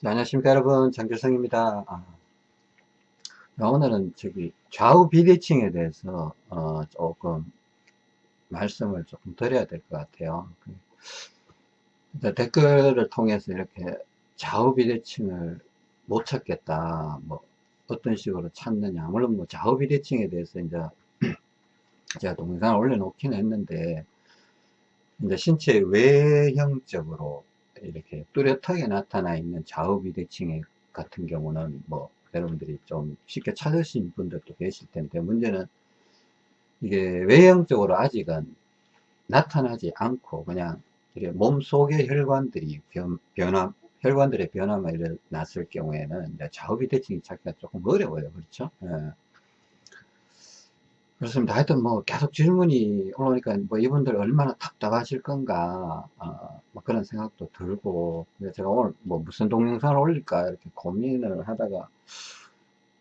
네, 안녕하십니까 여러분. 장길성입니다. 아, 오늘은 저기 좌우 비대칭에 대해서 어, 조금 말씀을 조금 드려야 될 것 같아요. 그, 댓글을 통해서 이렇게 좌우 비대칭을 못 찾겠다 뭐 어떤 식으로 찾느냐. 물론 뭐 좌우 비대칭에 대해서 이제 제가 동영상을 올려놓긴 했는데 이제 신체 외형적으로 이렇게 뚜렷하게 나타나 있는 좌우 비대칭 같은 경우는 뭐 여러분들이 좀 쉽게 찾으신 분들도 계실 텐데 문제는 이게 외형적으로 아직은 나타나지 않고 그냥 몸 속의 혈관들이 변, 변화 혈관들의 변화만 일어났을 경우에는 좌우 비대칭이 찾기가 조금 어려워요 그렇죠 예. 그렇습니다. 하여튼 뭐 계속 질문이 올라오니까 뭐 이분들 얼마나 답답하실 건가 어, 뭐 그런 생각도 들고 제가 오늘 뭐 무슨 동영상을 올릴까 이렇게 고민을 하다가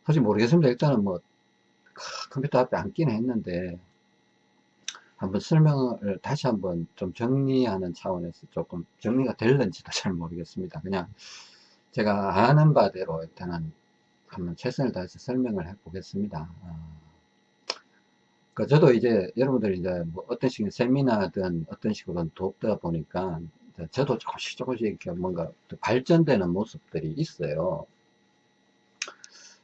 사실 모르겠습니다. 일단은 뭐 컴퓨터 앞에 앉기는 했는데 한번 설명을 다시 한번 좀 정리하는 차원에서 조금 정리가 될는지도 잘 모르겠습니다. 그냥 제가 아는 바대로 일단은 한번 최선을 다해서 설명을 해 보겠습니다. 어. 그 저도 이제 여러분들 이제 뭐 어떤 식의 세미나든 어떤 식으로 돕다 보니까 저도 조금씩 조금씩 이렇게 뭔가 발전되는 모습들이 있어요.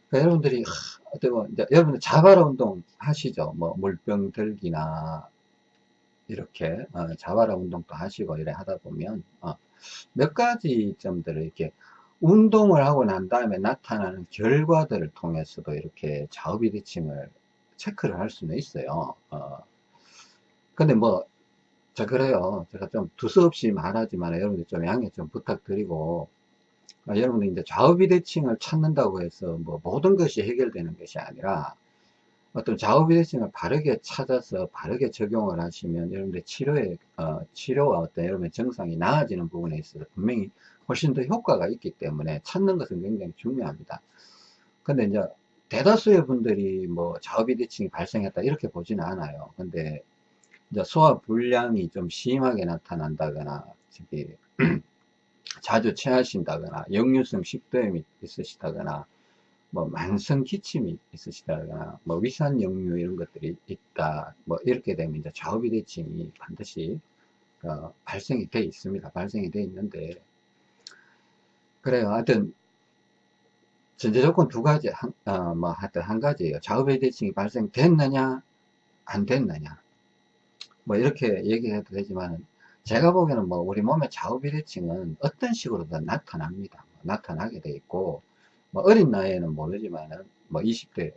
그러니까 여러분들이 어떻게 뭐 이제 여러분들 자바라 운동 하시죠? 뭐 물병 들기나 이렇게 어, 자바라 운동도 하시고 이래 하다 보면 어, 몇 가지 점들을 이렇게 운동을 하고 난 다음에 나타나는 결과들을 통해서도 이렇게 좌우비대칭을 체크를 할 수는 있어요. 어. 근데 뭐, 자, 그래요. 제가 좀 두서없이 말하지만 여러분들 좀 양해 좀 부탁드리고, 아, 여러분들 이제 좌우비대칭을 찾는다고 해서 뭐 모든 것이 해결되는 것이 아니라, 어떤 좌우비대칭을 바르게 찾아서 바르게 적용을 하시면 여러분들 치료에, 어, 치료와 어떤 여러분의 정상이 나아지는 부분에 있어서 분명히 훨씬 더 효과가 있기 때문에 찾는 것은 굉장히 중요합니다. 근데 이제 대다수의 분들이 뭐 좌우비대칭이 발생했다 이렇게 보지는 않아요. 근데 이제 소화 불량이 좀 심하게 나타난다거나 저기 자주 체하신다거나 역류성 식도염이 있으시다거나 뭐 만성 기침이 있으시다거나 뭐 위산 역류 이런 것들이 있다 뭐 이렇게 되면 이제 좌우비대칭이 반드시 어, 발생이 돼 있습니다. 발생이 돼 있는데 그래요. 하여튼 전제 조건 두 가지, 한, 어, 뭐, 하여튼 한 가지예요. 좌우배 대칭이 발생됐느냐, 안 됐느냐. 뭐, 이렇게 얘기해도 되지만, 제가 보기에는 뭐, 우리 몸의 좌우배 대칭은 어떤 식으로든 나타납니다. 뭐, 나타나게 돼 있고, 뭐, 어린 나이에는 모르지만은, 뭐, 20대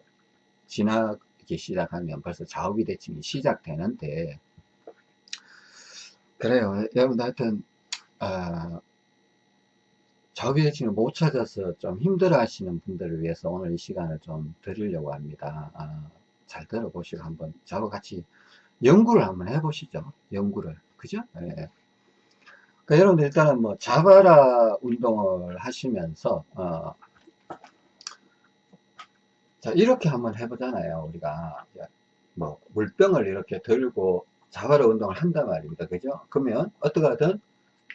지나기 시작하면 벌써 좌우 비 대칭이 시작되는데, 그래요. 여러분, 하여튼, 어, 자비대칭을 못 찾아서 좀 힘들어 하시는 분들을 위해서 오늘 이 시간을 좀 드리려고 합니다. 아, 잘 들어보시고 한번 저와 같이 연구를 한번 해보시죠. 연구를. 그죠? 예. 그러니까 여러분들 일단은 뭐 자바라 운동을 하시면서 어, 자 이렇게 한번 해보잖아요. 우리가 뭐 물병을 이렇게 들고 자바라 운동을 한단 말입니다. 그죠? 그러면 어떻게 하든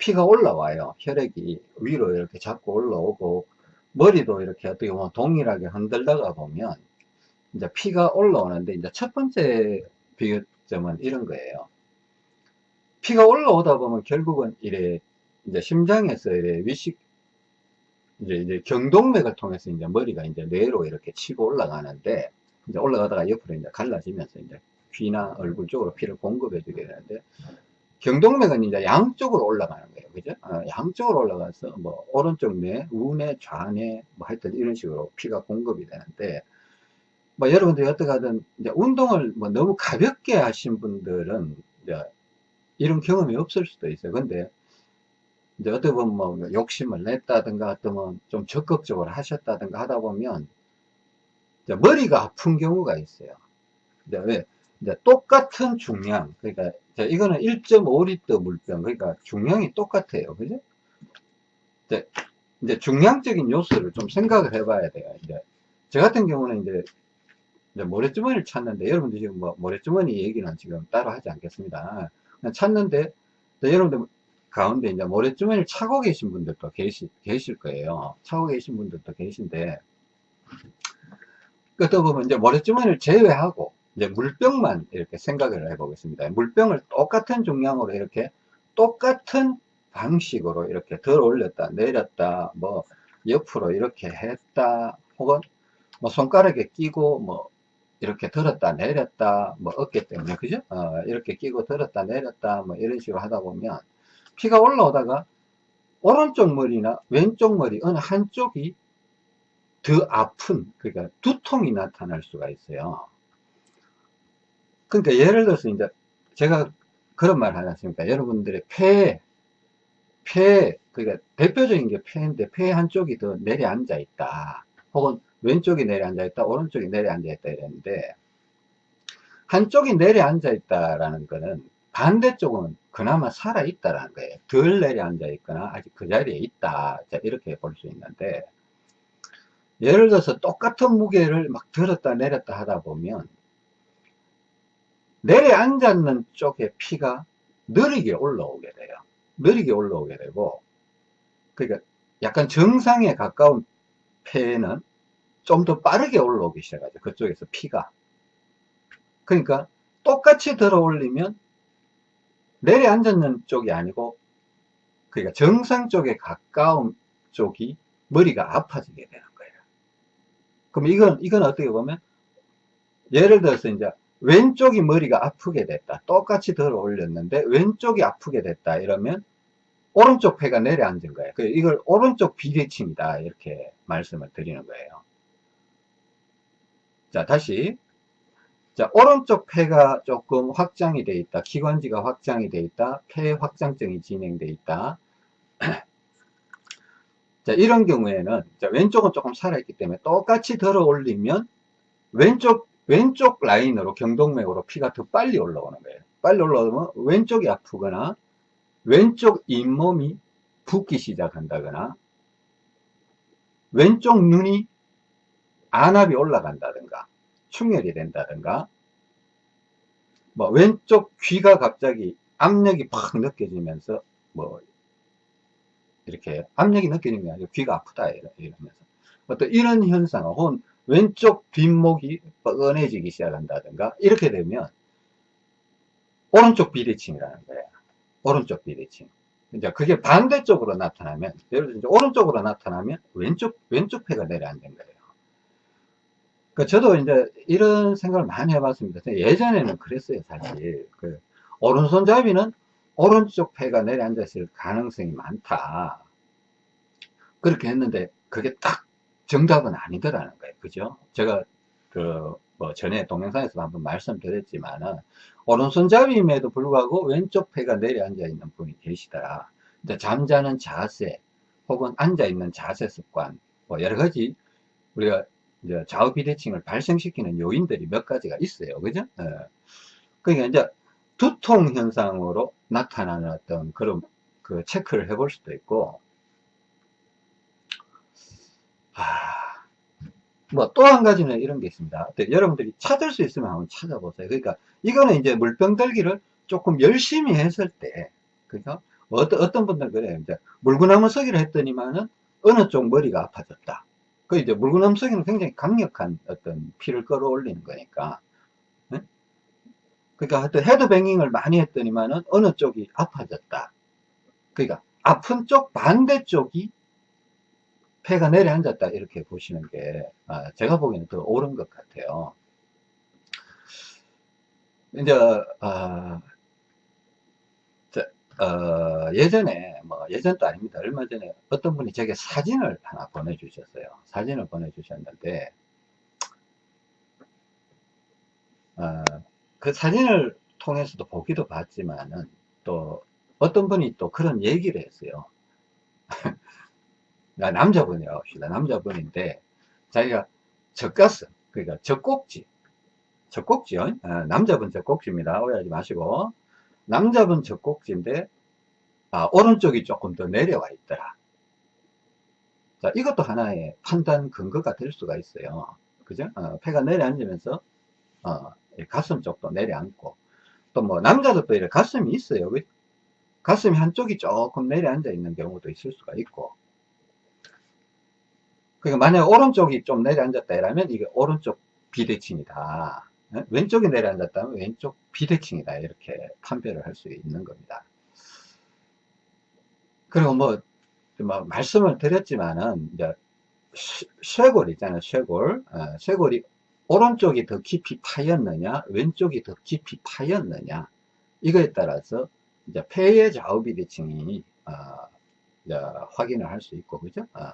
피가 올라와요. 혈액이 위로 이렇게 자꾸 올라오고 머리도 이렇게 어떻게 보면 동일하게 흔들다가 보면 이제 피가 올라오는데 이제 첫 번째 비교점은 이런 거예요. 피가 올라오다 보면 결국은 이래 이제 심장에서 이래 위식 이제, 이제 경동맥을 통해서 이제 머리가 이제 뇌로 이렇게 치고 올라가는데 이제 올라가다가 옆으로 이제 갈라지면서 이제 귀나 얼굴 쪽으로 피를 공급해 주게 되는데 경동맥은 이제 양쪽으로 올라가는 거예요. 그죠? 어, 양쪽으로 올라가서 뭐 오른쪽 뇌, 우뇌, 좌뇌 뭐 하여튼 이런 식으로 피가 공급이 되는데 뭐 여러분들이 어떻게든 이제 운동을 뭐 너무 가볍게 하신 분들은 이제 이런 경험이 없을 수도 있어요. 근데 이제 어떻게 보면 뭐 욕심을 냈다든가 어떤 좀 적극적으로 하셨다든가 하다 보면 머리가 아픈 경우가 있어요. 이제 왜? 이제 똑같은 중량, 그러니까 이거는 1.5리터 물병, 그러니까 중량이 똑같아요. 그죠? 이제, 이제 중량적인 요소를 좀 생각을 해봐야 돼요. 이제 저 같은 경우는 이제, 이제 모래주머니를 찾는데 여러분들 지금 뭐 모래주머니 얘기는 지금 따로 하지 않겠습니다. 찾는데 여러분들 가운데 이제 모래주머니를 차고 계신 분들도 계시, 계실 거예요. 차고 계신 분들도 계신데, 끝에 보면 이제 모래주머니를 제외하고, 이제 물병만 이렇게 생각을 해보겠습니다. 물병을 똑같은 중량으로 이렇게 똑같은 방식으로 이렇게 덜 올렸다, 내렸다, 뭐, 옆으로 이렇게 했다, 혹은 뭐 손가락에 끼고 뭐 이렇게 들었다 내렸다 뭐 어깨 때문에 그죠 어, 이렇게 끼고 들었다 내렸다 뭐 이런 식으로 하다 보면 피가 올라오다가 오른쪽 머리나 왼쪽 머리 어느 한쪽이 더 아픈 그러니까 두통이 나타날 수가 있어요 그러니까 예를 들어서 이제 제가 그런 말 하지 않습니까? 여러분들의 폐, 폐 그러니까 대표적인 게 폐인데 폐 한쪽이 더 내려앉아 있다. 혹은 왼쪽이 내려앉아 있다 오른쪽이 내려앉아 있다 이랬는데 한쪽이 내려앉아 있다라는 거는 반대쪽은 그나마 살아 있다라는 거예요. 덜 내려앉아 있거나 아직 그 자리에 있다. 자, 이렇게 볼 수 있는데 예를 들어서 똑같은 무게를 막 들었다 내렸다 하다 보면 내려앉았는 쪽에 피가 느리게 올라오게 돼요 느리게 올라오게 되고 그러니까 약간 정상에 가까운 폐에는 좀 더 빠르게 올라오기 시작하죠. 그쪽에서 피가. 그러니까 똑같이 들어 올리면 내려앉는 쪽이 아니고 그러니까 정상 쪽에 가까운 쪽이 머리가 아파지게 되는 거예요. 그럼 이건 이건 어떻게 보면 예를 들어서 이제 왼쪽이 머리가 아프게 됐다. 똑같이 들어 올렸는데 왼쪽이 아프게 됐다. 이러면 오른쪽 폐가 내려앉은 거예요. 그 이걸 오른쪽 비대칭이다. 이렇게 말씀을 드리는 거예요. 자, 다시. 자, 오른쪽 폐가 조금 확장이 돼 있다. 기관지가 확장이 돼 있다. 폐 확장증이 진행돼 있다. 자, 이런 경우에는 자, 왼쪽은 조금 살아있기 때문에 똑같이 들어 올리면 왼쪽 왼쪽 라인으로 경동맥으로 피가 더 빨리 올라오는 거예요. 빨리 올라오면 왼쪽이 아프거나 왼쪽 잇몸이 붓기 시작한다거나 왼쪽 눈이 안압이 올라간다든가 충혈이 된다든가 뭐 왼쪽 귀가 갑자기 압력이 팍 느껴지면서 뭐 이렇게 압력이 느껴지는 게 아니고 귀가 아프다 이러면서 어떤 이런 현상 혹은 왼쪽 뒷목이 뻐근해지기 시작한다든가 이렇게 되면 오른쪽 비대칭이라는 거예요 오른쪽 비대칭 이제 그게 반대쪽으로 나타나면 예를 들어 오른쪽으로 나타나면 왼쪽 왼쪽 폐가 내려앉은 거예요 그 저도 이제 이런 생각을 많이 해봤습니다. 예전에는 그랬어요, 사실. 그 오른손잡이는 오른쪽 폐가 내려앉았을 가능성이 많다. 그렇게 했는데 그게 딱 정답은 아니더라는 거예요. 그죠? 제가 그 뭐 전에 동영상에서 한번 말씀드렸지만은 오른손잡이임에도 불구하고 왼쪽 폐가 내려앉아 있는 분이 계시더라. 근데 잠자는 자세 혹은 앉아 있는 자세 습관 뭐 여러 가지 우리가 이제 좌우 비대칭을 발생시키는 요인들이 몇 가지가 있어요. 그죠? 예. 그러니까 이제 두통 현상으로 나타나는 어떤 그런 그 체크를 해볼 수도 있고, 아, 뭐 또 한 가지는 이런 게 있습니다. 여러분들이 찾을 수 있으면 한번 찾아보세요. 그러니까 이거는 이제 물병 들기를 조금 열심히 했을 때, 그죠? 어떤, 어떤 분들 그래요. 이제 물구나무 서기를 했더니만은 어느 쪽 머리가 아파졌다. 그 이제 물구나무석이는 굉장히 강력한 어떤 피를 끌어올리는 거니까. 네? 그러니까 하여튼 헤드뱅잉을 많이 했더니만은 어느 쪽이 아파졌다. 그러니까 아픈 쪽 반대쪽이 폐가 내려앉았다 이렇게 보시는 게 아, 제가 보기에는 더 옳은 것 같아요. 이제 아, 어, 예전에, 뭐, 예전도 아닙니다. 얼마 전에 어떤 분이 제게 사진을 하나 보내주셨어요. 사진을 보내주셨는데, 어, 그 사진을 통해서도 보기도 봤지만은, 또, 어떤 분이 또 그런 얘기를 했어요. 남자분이라고 합시다. 남자분인데, 자기가 젖가슴, 그러니까 젖꼭지, 젖꼭지요. 어, 남자분 젖꼭지입니다. 오해하지 마시고. 남자분 젖꼭지인데 아, 오른쪽이 조금 더 내려와 있더라. 자, 이것도 하나의 판단 근거가 될 수가 있어요. 그죠? 어, 폐가 내려앉으면서 어, 가슴 쪽도 내려앉고 또 뭐 남자도 또 이렇게 가슴이 있어요. 가슴이 한쪽이 조금 내려앉아 있는 경우도 있을 수가 있고 그러니까 만약 오른쪽이 좀 내려앉았다 이러면 이게 오른쪽 비대칭이다. 예? 왼쪽이 내려앉았다면 왼쪽 비대칭이다. 이렇게 판별을 할 수 있는 겁니다. 그리고 뭐, 뭐 말씀을 드렸지만은 이제 쇄골 있잖아요 쇄골. 어, 쇄골이 오른쪽이 더 깊이 파였느냐 왼쪽이 더 깊이 파였느냐 이거에 따라서 이제 폐의 좌우 비대칭이 어, 확인을 할 수 있고 그죠? 어.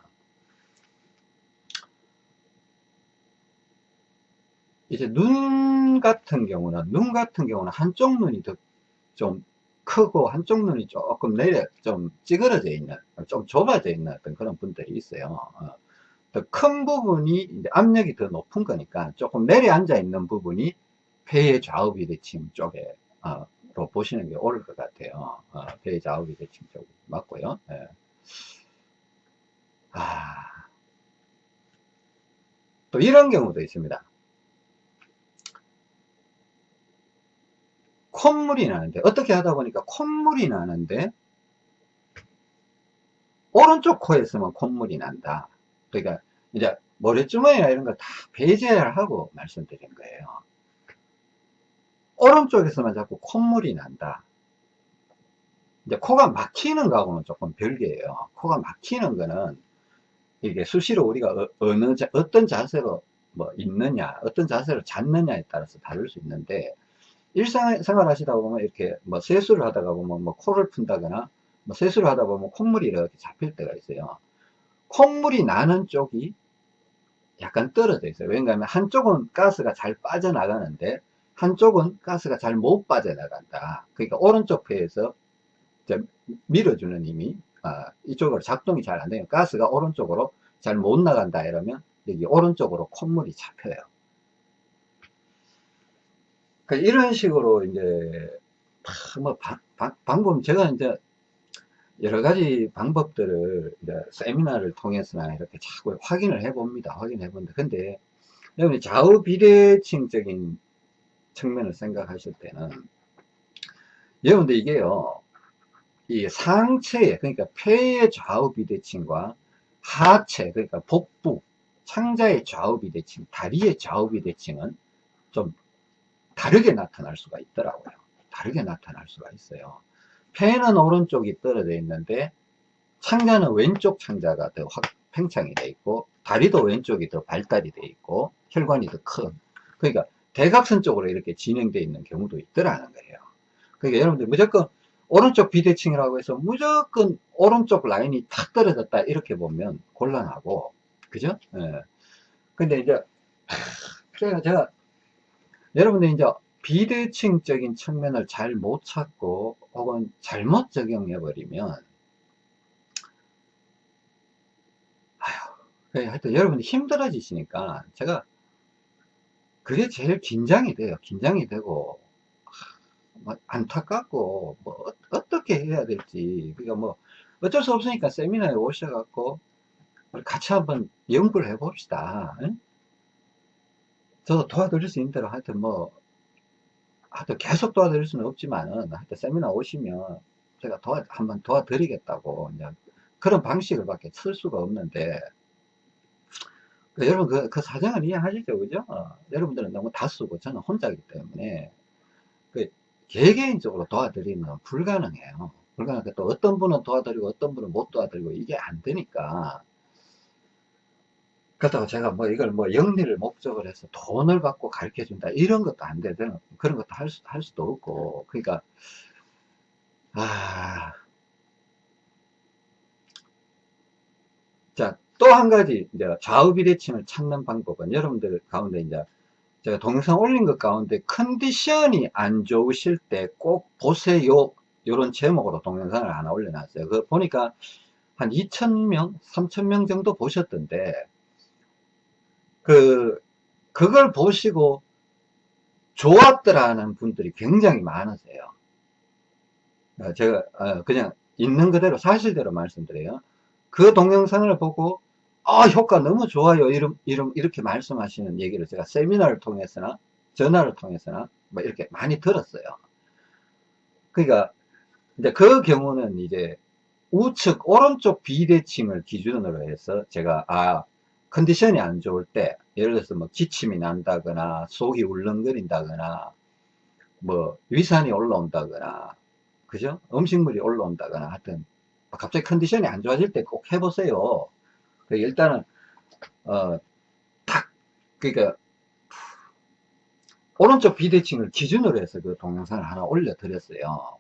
이제 눈 같은 경우는 눈 같은 경우는 한쪽 눈이 더 좀 크고 한쪽 눈이 조금 내려 좀 찌그러져 있는 좀 좁아져 있는 어떤 그런 분들이 있어요. 어. 더큰 부분이 이제 압력이 더 높은 거니까 조금 내려앉아 있는 부분이 폐의 좌우 비대칭 쪽에 어, 로 보시는 게 옳을 것 같아요. 어, 폐의 좌우 비대칭 쪽 맞고요. 예. 아, 또 이런 경우도 있습니다 콧물이 나는데 어떻게 하다 보니까 콧물이 나는데 오른쪽 코에서만 콧물이 난다. 그러니까 이제 모래주머니나 이런 걸 다 배제를 하고 말씀드린 거예요. 오른쪽에서만 자꾸 콧물이 난다. 이제 코가 막히는 거하고는 조금 별개예요. 코가 막히는 거는 이게 수시로 우리가 어, 어느 자, 어떤 자세로 뭐 있느냐 어떤 자세로 잤느냐에 따라서 다를 수 있는데 일상생활 하시다 보면 이렇게 뭐 세수를 하다가 보면 뭐 코를 푼다거나 뭐 세수를 하다 보면 콧물이 이렇게 잡힐 때가 있어요. 콧물이 나는 쪽이 약간 떨어져 있어요. 왜냐하면 한쪽은 가스가 잘 빠져나가는데 한쪽은 가스가 잘 못 빠져나간다. 그러니까 오른쪽 폐에서 밀어주는 힘이 아, 이쪽으로 작동이 잘 안 돼요. 가스가 오른쪽으로 잘 못 나간다 이러면 여기 오른쪽으로 콧물이 잡혀요. 그러니까 이런 식으로 이제 뭐 바, 바, 방법 제가 이제 여러 가지 방법들을 이제 세미나를 통해서나 이렇게 자꾸 확인을 해 봅니다. 확인해 본다. 근데 여러분 좌우 비대칭적인 측면을 생각하실 때는 여러분들 이게요 이 상체에 그러니까 폐의 좌우 비대칭과 하체 그러니까 복부 창자의 좌우 비대칭 다리의 좌우 비대칭은 좀 다르게 나타날 수가 있더라고요. 다르게 나타날 수가 있어요. 폐는 오른쪽이 떨어져 있는데 창자는 왼쪽 창자가 더 확 팽창이 되어 있고 다리도 왼쪽이 더 발달이 되어 있고 혈관이 더 큰. 그러니까 대각선 쪽으로 이렇게 진행되어 있는 경우도 있더라는 거예요. 그러니까 여러분들 무조건 오른쪽 비대칭이라고 해서 무조건 오른쪽 라인이 탁 떨어졌다 이렇게 보면 곤란하고 그죠? 예. 근데 이제 제가 제가 여러분들 이제 비대칭적인 측면을 잘 못 찾고 혹은 잘못 적용해 버리면 아휴 하여튼 여러분이 힘들어지시니까 제가 그게 제일 긴장이 돼요. 긴장이 되고 뭐 안타깝고 뭐 어, 떻게 해야 될지. 그러니까 뭐 어쩔 수 없으니까 세미나에 오셔갖고 같이 한번 연구를 해 봅시다. 응? 저도 도와드릴 수 있는 대로 하여튼 뭐 하여튼 계속 도와드릴 수는 없지만은 하여튼 세미나 오시면 제가 도와 한번 도와드리겠다고 이제 그런 방식을 밖에 쓸 수가 없는데 그 여러분 그, 그 사정을 이해하시죠? 그죠? 어, 여러분들은 너무 다수고 저는 혼자이기 때문에 그 개개인적으로 도와드리는 불가능해요. 불가능해 또 어떤 분은 도와드리고 어떤 분은 못 도와드리고 이게 안 되니까 그렇다고 제가 뭐 이걸 뭐 영리를 목적으로 해서 돈을 받고 가르쳐 준다 이런 것도 안 되든 그런 것도 할, 수, 할 수도 없고 그러니까 아... 자, 또 한 가지, 이제 좌우 비대칭을 찾는 방법은 여러분들 가운데 이제 제가 동영상 올린 것 가운데 컨디션이 안 좋으실 때 꼭 보세요. 이런 제목으로 동영상을 하나 올려놨어요. 그 보니까 한 2,000명, 3,000명 정도 보셨던데, 그, 그걸 보시고 좋았더라는 분들이 굉장히 많으세요. 어, 제가 어, 그냥 있는 그대로 사실대로 말씀드려요. 그 동영상을 보고 아 효과 너무 좋아요 이름, 이름, 이렇게 말씀하시는 얘기를 제가 세미나를 통해서나 전화를 통해서나 뭐 이렇게 많이 들었어요. 그러니까 이제 그 경우는 이제 우측 오른쪽 비대칭을 기준으로 해서 제가 아 컨디션이 안 좋을 때 예를 들어서 뭐 기침이 난다거나 속이 울렁거린다거나 뭐 위산이 올라온다거나 그죠? 음식물이 올라온다거나 하여튼 갑자기 컨디션이 안 좋아질 때 꼭 해보세요. 그 일단은 어딱 그러니까 오른쪽 비대칭을 기준으로 해서 그 동영상을 하나 올려 드렸어요.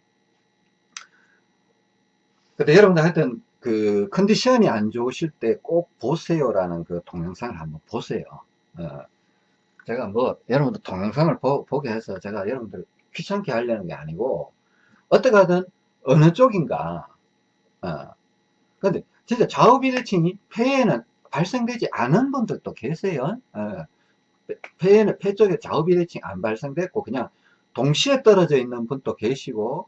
근데 여러분들 하여튼 그 컨디션이 안 좋으실 때 꼭 보세요라는 그 동영상을 한번 보세요. 어, 제가 뭐 여러분들 동영상을 보, 게 해서 제가 여러분들 귀찮게 하려는 게 아니고 어떻게 하든 어느 쪽인가 어, 근데 진짜 좌우 비대칭이 폐에는 발생되지 않은 분들도 계세요. 어, 폐에는 폐 쪽에 좌우 비대칭 안 발생됐고 그냥 동시에 떨어져 있는 분도 계시고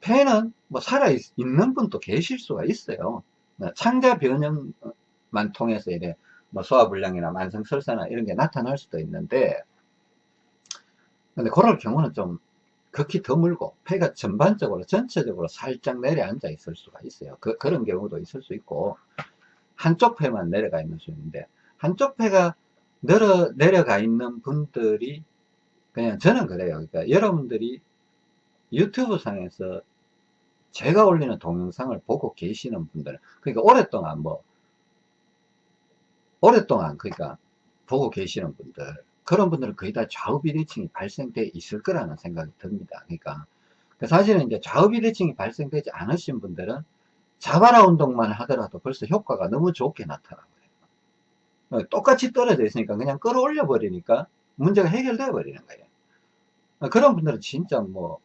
폐는 뭐 살아있는 분도 계실 수가 있어요. 네, 창자 변형만 통해서 이래 뭐 소화불량이나 만성설사나 이런 게 나타날 수도 있는데 근데 그럴 경우는 좀 극히 드물고 폐가 전반적으로 전체적으로 살짝 내려앉아 있을 수가 있어요. 그, 그런 경우도 있을 수 있고 한쪽 폐만 내려가 있는 수 있는데 한쪽 폐가 내려, 내려가 있는 분들이 그냥 저는 그래요. 그러니까 여러분들이 유튜브 상에서 제가 올리는 동영상을 보고 계시는 분들 그러니까 오랫동안 뭐 오랫동안 그러니까 보고 계시는 분들 그런 분들은 거의 다 좌우 비대칭이 발생돼 있을 거라는 생각이 듭니다. 그러니까 사실은 이제 좌우 비대칭이 발생되지 않으신 분들은 자바라 운동만 하더라도 벌써 효과가 너무 좋게 나타나고요. 어, 똑같이 떨어져 있으니까 그냥 끌어올려 버리니까 문제가 해결되어 버리는 거예요. 어, 그런 분들은 진짜 뭐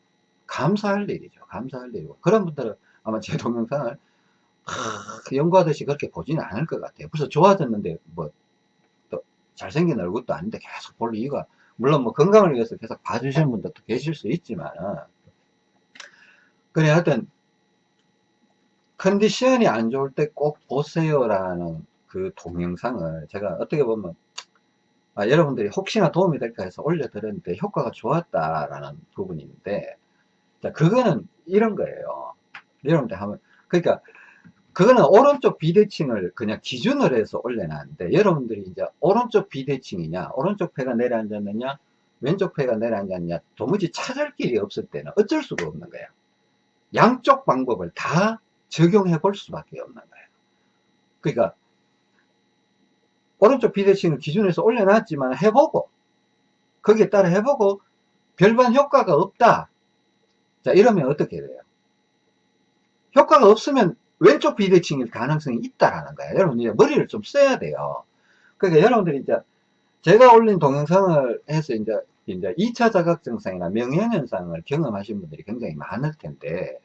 감사할 일이죠. 감사할 일이고. 그런 분들은 아마 제 동영상을 하, 연구하듯이 그렇게 보지는 않을 것 같아요. 벌써 좋아졌는데, 뭐, 또 잘생긴 얼굴도 아닌데 계속 볼 이유가, 물론 뭐 건강을 위해서 계속 봐주시는 분들도 계실 수 있지만, 그래, 하여튼, 컨디션이 안 좋을 때 꼭 보세요라는 그 동영상을 제가 어떻게 보면 아, 여러분들이 혹시나 도움이 될까 해서 올려드렸는데 효과가 좋았다라는 부분이 있는데 자, 그거는 이런 거예요. 여러분들 하면, 그러니까, 그거는 오른쪽 비대칭을 그냥 기준으로 해서 올려놨는데, 여러분들이 이제 오른쪽 비대칭이냐, 오른쪽 폐가 내려앉았느냐, 왼쪽 폐가 내려앉았냐, 도무지 찾을 길이 없을 때는 어쩔 수가 없는 거예요. 양쪽 방법을 다 적용해 볼 수밖에 없는 거예요. 그러니까, 오른쪽 비대칭을 기준에서 올려놨지만 해보고, 거기에 따라 해보고, 별반 효과가 없다. 자, 이러면 어떻게 돼요? 효과가 없으면 왼쪽 비대칭일 가능성이 있다라는 거예요. 여러분, 이제 머리를 좀 써야 돼요. 그러니까 여러분들이 이제 제가 올린 동영상을 해서 이제 이제 2차 자각 증상이나 명현 현상을 경험하신 분들이 굉장히 많을 텐데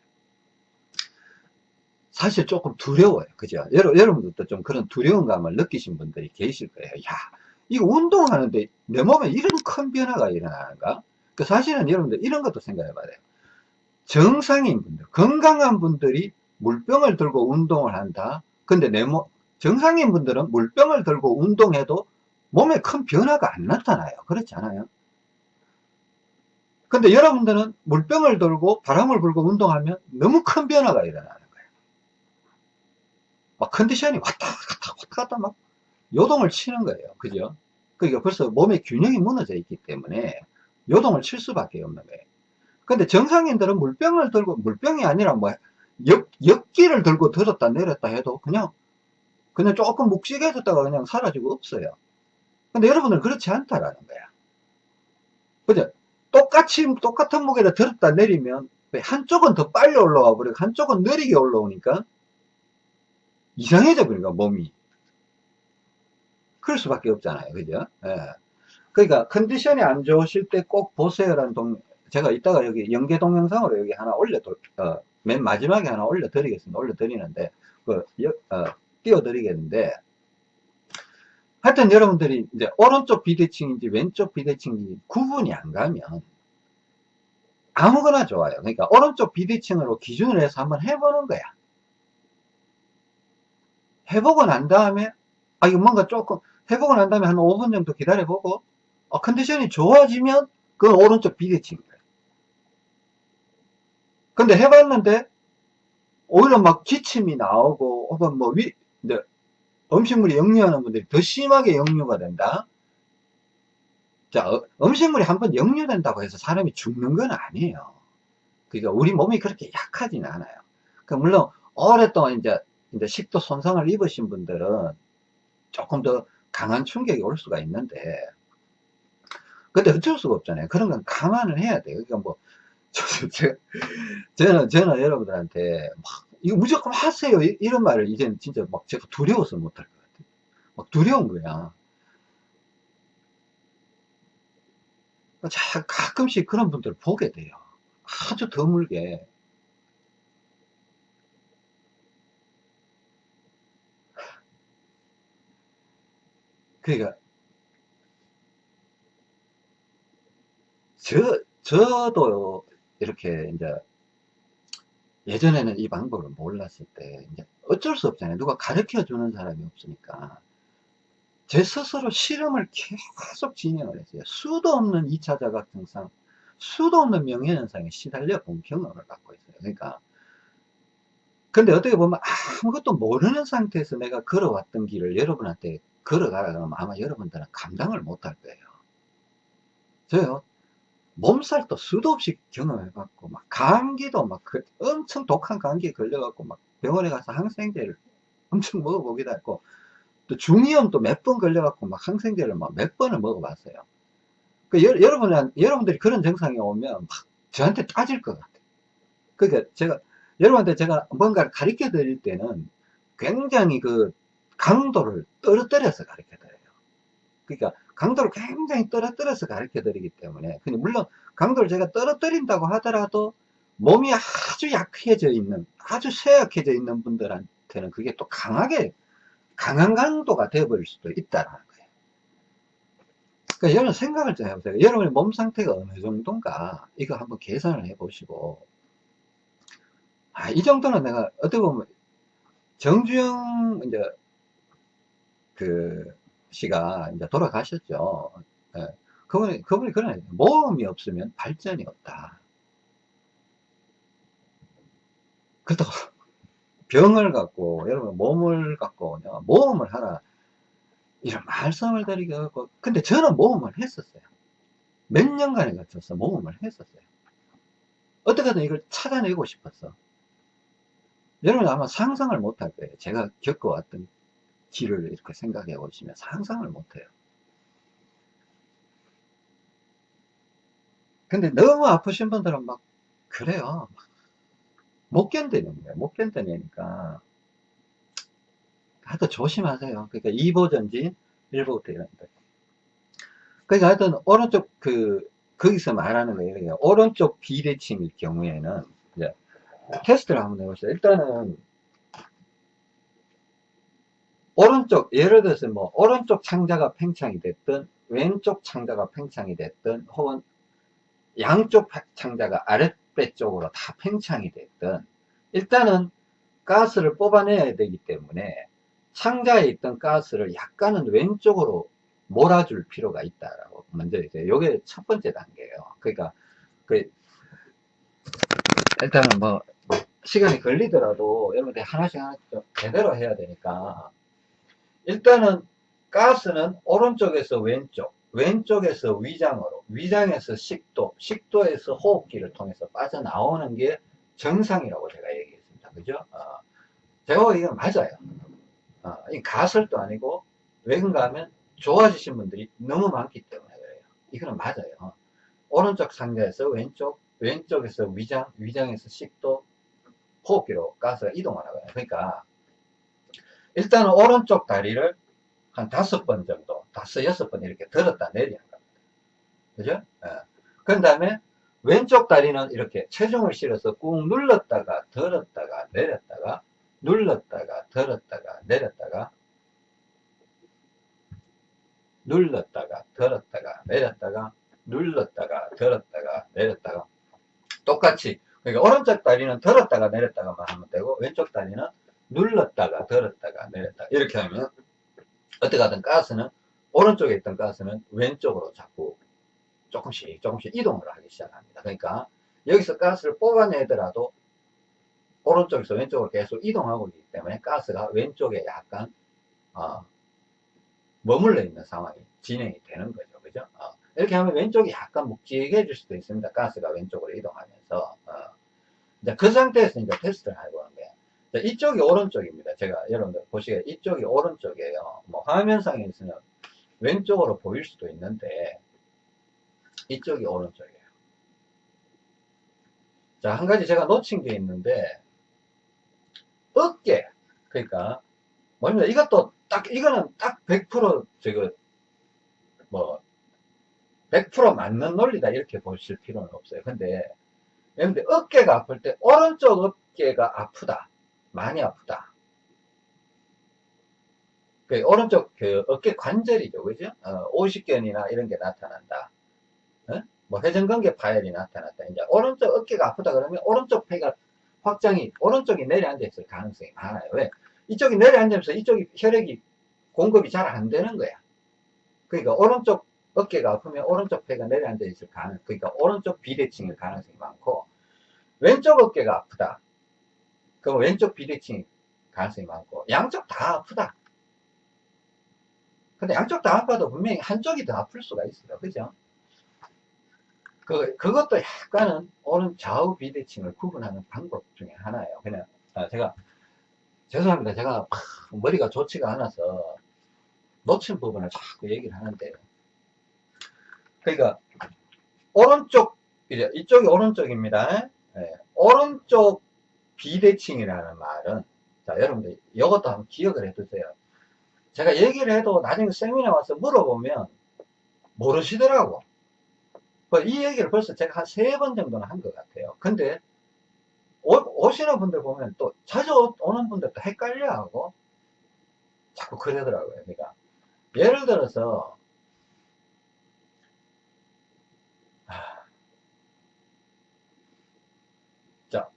사실 조금 두려워요. 그죠? 여러, 여러분들도 좀 그런 두려움감을 느끼신 분들이 계실 거예요. 야, 이거 운동하는데 내 몸에 이런 큰 변화가 일어나는가? 그 사실은 여러분들 이런 것도 생각해 봐야 돼요. 정상인 분들, 건강한 분들이 물병을 들고 운동을 한다. 근데 내 몸, 정상인 분들은 물병을 들고 운동해도 몸에 큰 변화가 안 나타나요. 그렇지 않아요? 근데 여러분들은 물병을 들고 바람을 불고 운동하면 너무 큰 변화가 일어나는 거예요. 막 컨디션이 왔다 갔다 왔다 갔다 막 요동을 치는 거예요. 그죠? 그러니까 벌써 몸의 균형이 무너져 있기 때문에 요동을 칠 수밖에 없는 거예요. 근데 정상인들은 물병을 들고 물병이 아니라 뭐 역, 역기를 들고 들었다 내렸다 해도 그냥 그냥 조금 묵직해졌다가 그냥 사라지고 없어요. 근데 여러분은 그렇지 않다라는 거야. 그죠? 똑같이 똑같은 무게를 들었다 내리면 한쪽은 더 빨리 올라와 버리고 한쪽은 느리게 올라오니까 이상해져 버리니까 몸이 그럴 수밖에 없잖아요 그죠 예. 그러니까 컨디션이 안 좋으실 때 꼭 보세요라는 동, 제가 이따가 여기 연계 동영상으로 여기 하나 올려, 어, 맨 마지막에 하나 올려 드리겠습니다. 올려 드리는데, 그, 어, 띄워 드리겠는데, 하여튼 여러분들이 이제 오른쪽 비대칭인지 왼쪽 비대칭인지 구분이 안 가면 아무거나 좋아요. 그러니까 오른쪽 비대칭으로 기준을 해서 한번 해보는 거야. 해보고 난 다음에, 아, 이거 뭔가 조금, 해보고 난 다음에 한 5분 정도 기다려보고, 어, 컨디션이 좋아지면 그건 오른쪽 비대칭. 근데 해봤는데 오히려 막 기침이 나오고 혹은 뭐 위, 근데 음식물이 역류하는 분들이 더 심하게 역류가 된다. 자, 어, 음식물이 한번 역류된다고 해서 사람이 죽는 건 아니에요. 그러니까 우리 몸이 그렇게 약하진 않아요. 그 물론 오랫동안 이제, 이제 식도 손상을 입으신 분들은 조금 더 강한 충격이 올 수가 있는데, 근데 어쩔 수가 없잖아요. 그런 건 감안을 해야 돼요. 그러니까 뭐, 저, 저, 저는, 여러분들한테 막, 이거 무조건 하세요. 이, 런 말을 이제는 진짜 막 제가 두려워서 못할 것 같아요. 막 두려운 거야. 자, 가끔씩 그런 분들 보게 돼요. 아주 드물게. 그러니까, 저, 저도 이렇게 이제 예전에는 이 방법을 몰랐을 때 이제 어쩔 수 없잖아요. 누가 가르쳐 주는 사람이 없으니까. 제 스스로 실험을 계속 진행을 했어요. 수도 없는 2차 자각 증상, 수도 없는 명예현상에 시달려 본 경험을 갖고 있어요. 그러니까. 근데 어떻게 보면 아무것도 모르는 상태에서 내가 걸어왔던 길을 여러분한테 걸어가라 그러면 아마 여러분들은 감당을 못할 거예요. 저요, 몸살도 수도 없이 경험해봤고, 막 감기도 막 그 엄청 독한 감기에 걸려갖고 막 병원에 가서 항생제를 엄청 먹어보기도 했고, 또 중이염도 몇 번 걸려갖고 막 항생제를 막 몇 번을 먹어봤어요. 그 여, 여러분, 여러분들이 그런 증상이 오면 막 저한테 따질 것 같아요. 그러니까 제가, 여러분한테 제가 뭔가를 가르쳐 드릴 때는 굉장히 그 강도를 떨어뜨려서 가르쳐 드려요. 그러니까 강도를 굉장히 떨어뜨려서 가르쳐 드리기 때문에. 물론 강도를 제가 떨어뜨린다고 하더라도 몸이 아주 약해져 있는, 아주 쇠약해져 있는 분들한테는 그게 또 강하게 강한 강도가 되어버릴 수도 있다는 거예요. 그러니까 여러분 생각을 좀 해보세요. 여러분의 몸 상태가 어느 정도인가 이거 한번 계산을 해보시고 아, 이 정도는 내가 어떻게 보면 정주영 이제 그 씨가 이제 돌아가셨죠. 예. 그분이 그분이 그런 모험이 없으면 발전이 없다. 그렇다고 병을 갖고 여러분 몸을 갖고 모험을 하라 이런 말씀을 드리게 하고 근데 저는 모험을 했었어요 몇 년간에 걸쳐서 모험을 했었어요 어떻게든 이걸 찾아내고 싶었어 여러분 아마 상상을 못할 거예요 제가 겪어왔던 길을 이렇게 생각해 보시면 상상을 못해요 근데 너무 아프신 분들은 막 그래요 못 견디는 거예요. 못 견뎌내니까. 하여튼 조심하세요. 그러니까 2보 전진, 1보부터 이런 거. 그러니까 하여튼 오른쪽 그, 거기서 말하는 거예요. 오른쪽 비대칭일 경우에는, 이제, 테스트를 한번 해보시죠. 일단은, 오른쪽, 예를 들어서 뭐, 오른쪽 창자가 팽창이 됐든, 왼쪽 창자가 팽창이 됐든, 혹은 양쪽 창자가 아래 배 쪽으로 다 팽창이 됐든 일단은 가스를 뽑아내야 되기 때문에 상자에 있던 가스를 약간은 왼쪽으로 몰아줄 필요가 있다라고 먼저 이제 요게 첫 번째 단계예요. 그러니까 그 일단은 뭐 시간이 걸리더라도 여러분들 하나씩 하나씩 좀 제대로 해야 되니까 일단은 가스는 오른쪽에서 왼쪽 왼쪽에서 위장으로, 위장에서 식도, 식도에서 호흡기를 통해서 빠져나오는 게 정상이라고 제가 얘기했습니다. 그죠? 어, 제가 이건 맞아요. 어, 이 가설도 아니고, 왜 그런가 하면 좋아지신 분들이 너무 많기 때문에 그래요. 이거는 맞아요. 오른쪽 상자에서 왼쪽, 왼쪽에서 위장, 위장에서 식도, 호흡기로 가스가 이동하는 거예요. 그러니까, 일단 오른쪽 다리를 한 다섯 번 정도, 다섯, 여섯 번 이렇게 들었다 내리는 겁니다. 그죠? 예. 그 다음에 왼쪽 다리는 이렇게 체중을 실어서 꾹 눌렀다가 들었다가 내렸다가 눌렀다가 들었다가 내렸다가 눌렀다가 들었다가 내렸다가 눌렀다가 들었다가 내렸다가 똑같이 그러니까 오른쪽 다리는 들었다가 내렸다가만 하면 되고 왼쪽 다리는 눌렀다가 들었다가 내렸다가 이렇게 하면 어떻게 하든 가스는 오른쪽에 있던 가스는 왼쪽으로 자꾸 조금씩 조금씩 이동을 하기 시작합니다. 그러니까 여기서 가스를 뽑아내더라도 오른쪽에서 왼쪽으로 계속 이동하고 있기 때문에 가스가 왼쪽에 약간 어, 머물러 있는 상황이 진행이 되는 거죠. 그죠? 어, 이렇게 하면 왼쪽이 약간 묵직해질 수도 있습니다. 가스가 왼쪽으로 이동하면서. 어. 이제 그 상태에서 이제 테스트를 해보는 거예요. 자, 이쪽이 오른쪽입니다. 제가 여러분들 보시기에 이쪽이 오른쪽이에요. 뭐 화면상에서는 왼쪽으로 보일 수도 있는데 이쪽이 오른쪽이에요. 자, 한 가지 제가 놓친 게 있는데 어깨 그러니까 뭡니까 이것도 딱 이거는 딱 100% 저거 뭐100% 맞는 논리다 이렇게 보실 필요는 없어요. 근데 근데 어깨가 아플 때 오른쪽 어깨가 아프다. 많이 아프다. 그 오른쪽 그 어깨 관절이죠. 그죠? 어, 오십견이나 이런 게 나타난다. 어? 뭐 회전근개 파열이 나타났다. 이제 오른쪽 어깨가 아프다 그러면 오른쪽 폐가 확장이 오른쪽이 내려앉아 있을 가능성이 많아요. 왜? 이쪽이 내려앉으면서 이쪽이 혈액이 공급이 잘 안 되는 거야. 그러니까 오른쪽 어깨가 아프면 오른쪽 폐가 내려앉아 있을 가능, 그러니까 오른쪽 비대칭일 가능성이 많고 왼쪽 어깨가 아프다. 그럼 왼쪽 비대칭 가능성이 많고 양쪽 다 아프다. 근데 양쪽 다 아파도 분명히 한쪽이 더 아플 수가 있어요. 그죠? 그, 그것도 약간은 오른 좌우 비대칭을 구분하는 방법 중에 하나예요. 그냥, 아, 제가, 죄송합니다. 제가 머리가 좋지가 않아서 놓친 부분을 자꾸 얘기를 하는데. 그러니까, 오른쪽, 이제 이쪽이 오른쪽입니다. 네. 오른쪽 비대칭이라는 말은, 자, 여러분들, 이것도 한번 기억을 해 두세요. 제가 얘기를 해도 나중에 세미나 와서 물어보면 모르시더라고. 뭐이 얘기를 벌써 제가 한 세 번 정도는 한 것 같아요. 근데 오, 시는 분들 보면 또 자주 오는 분들도 헷갈려 하고 자꾸 그러더라고요. 그러니까 예를 들어서 자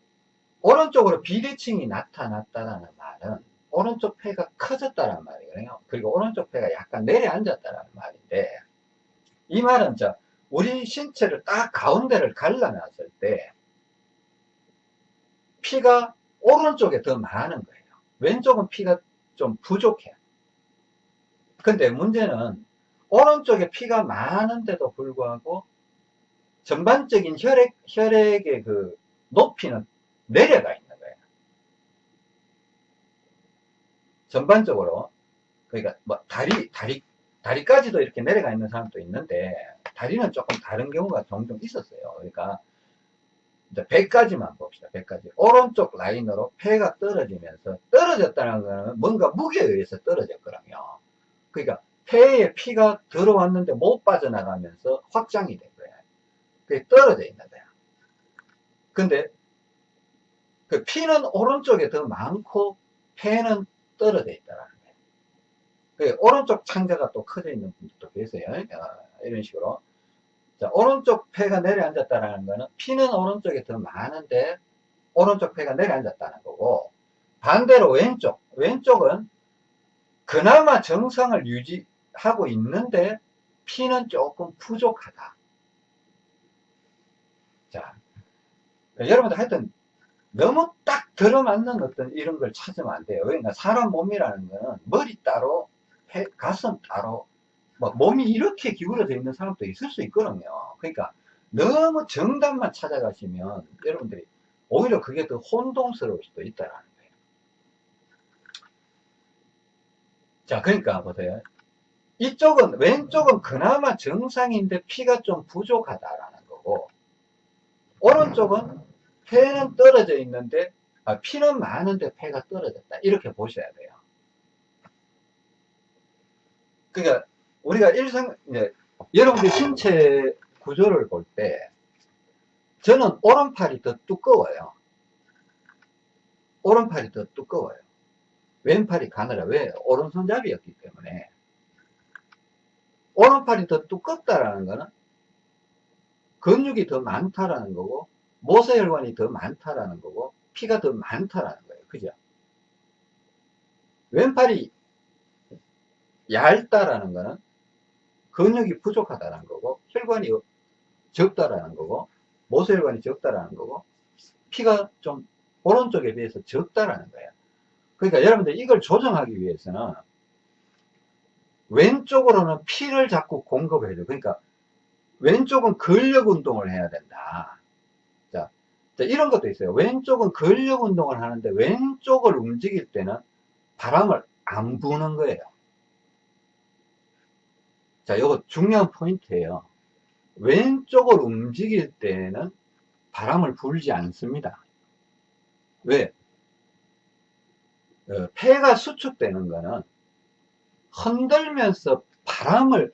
오른쪽으로 비대칭이 나타났다는 말은 오른쪽 폐가 커졌다는 말이에요. 그리고 오른쪽 폐가 약간 내려앉았다는 말인데 이 말은 저 우리 신체를 딱 가운데를 갈라놨을 때 피가 오른쪽에 더 많은 거예요. 왼쪽은 피가 좀 부족해. 근데 문제는 오른쪽에 피가 많은데도 불구하고 전반적인 혈액, 혈액의 그 높이는 내려가 있는 거예요. 전반적으로. 그러니까 뭐 다리, 다리, 다리까지도 이렇게 내려가 있는 사람도 있는데 다리는 조금 다른 경우가 종종 있었어요. 그러니까 이제 배까지만 봅시다. 배까지. 오른쪽 라인으로 폐가 떨어지면서 떨어졌다는 거는 뭔가 무게에 의해서 떨어졌거든요. 그러니까 폐에 피가 들어왔는데 못 빠져나가면서 확장이 된 거예요. 그게 떨어져 있는 거야. 근데 그 피는 오른쪽에 더 많고 폐는 떨어져 있다는 거예요. 그 오른쪽 창자가 또 커져 있는 분들도 계세요. 어, 이런 식으로. 자, 오른쪽 폐가 내려앉았다는 거는 피는 오른쪽에 더 많은데 오른쪽 폐가 내려앉았다는 거고 반대로 왼쪽, 왼쪽은 그나마 정상을 유지하고 있는데 피는 조금 부족하다. 자, 여러분들 하여튼 너무 딱 들어맞는 어떤 이런 걸 찾으면 안 돼요. 그러니까 사람 몸이라는 거는 머리 따로, 폐, 가슴 따로, 뭐 몸이 이렇게 기울어져 있는 사람도 있을 수 있거든요. 그러니까 너무 정답만 찾아가시면 여러분들이 오히려 그게 더 혼동스러울 수도 있다는 거예요. 자, 그러니까 보세요. 이쪽은, 왼쪽은 그나마 정상인데 피가 좀 부족하다라는 거고, 오른쪽은 폐는 떨어져 있는데, 아, 피는 많은데 폐가 떨어졌다. 이렇게 보셔야 돼요. 그러니까 우리가 일상, 이제, 여러분들 신체 구조를 볼 때, 저는 오른팔이 더 두꺼워요. 오른팔이 더 두꺼워요. 왼팔이 가느라, 왜? 오른손잡이였기 때문에. 오른팔이 더 두껍다라는 거는 근육이 더 많다라는 거고, 모세혈관이 더 많다라는 거고, 피가 더 많다라는 거예요. 그죠? 왼팔이 얇다라는 거는 근육이 부족하다는 거고 혈관이 적다라는 거고 모세혈관이 적다라는 거고 피가 좀 오른쪽에 비해서 적다라는 거예요. 그러니까 여러분들 이걸 조정하기 위해서는 왼쪽으로는 피를 자꾸 공급해야 돼요. 그러니까 왼쪽은 근력 운동을 해야 된다. 자, 자, 이런 것도 있어요. 왼쪽은 근력 운동을 하는데 왼쪽을 움직일 때는 바람을 안 부는 거예요. 자, 이거 중요한 포인트예요. 왼쪽을 움직일 때는 바람을 불지 않습니다. 왜? 어, 폐가 수축되는 거는 흔들면서 바람을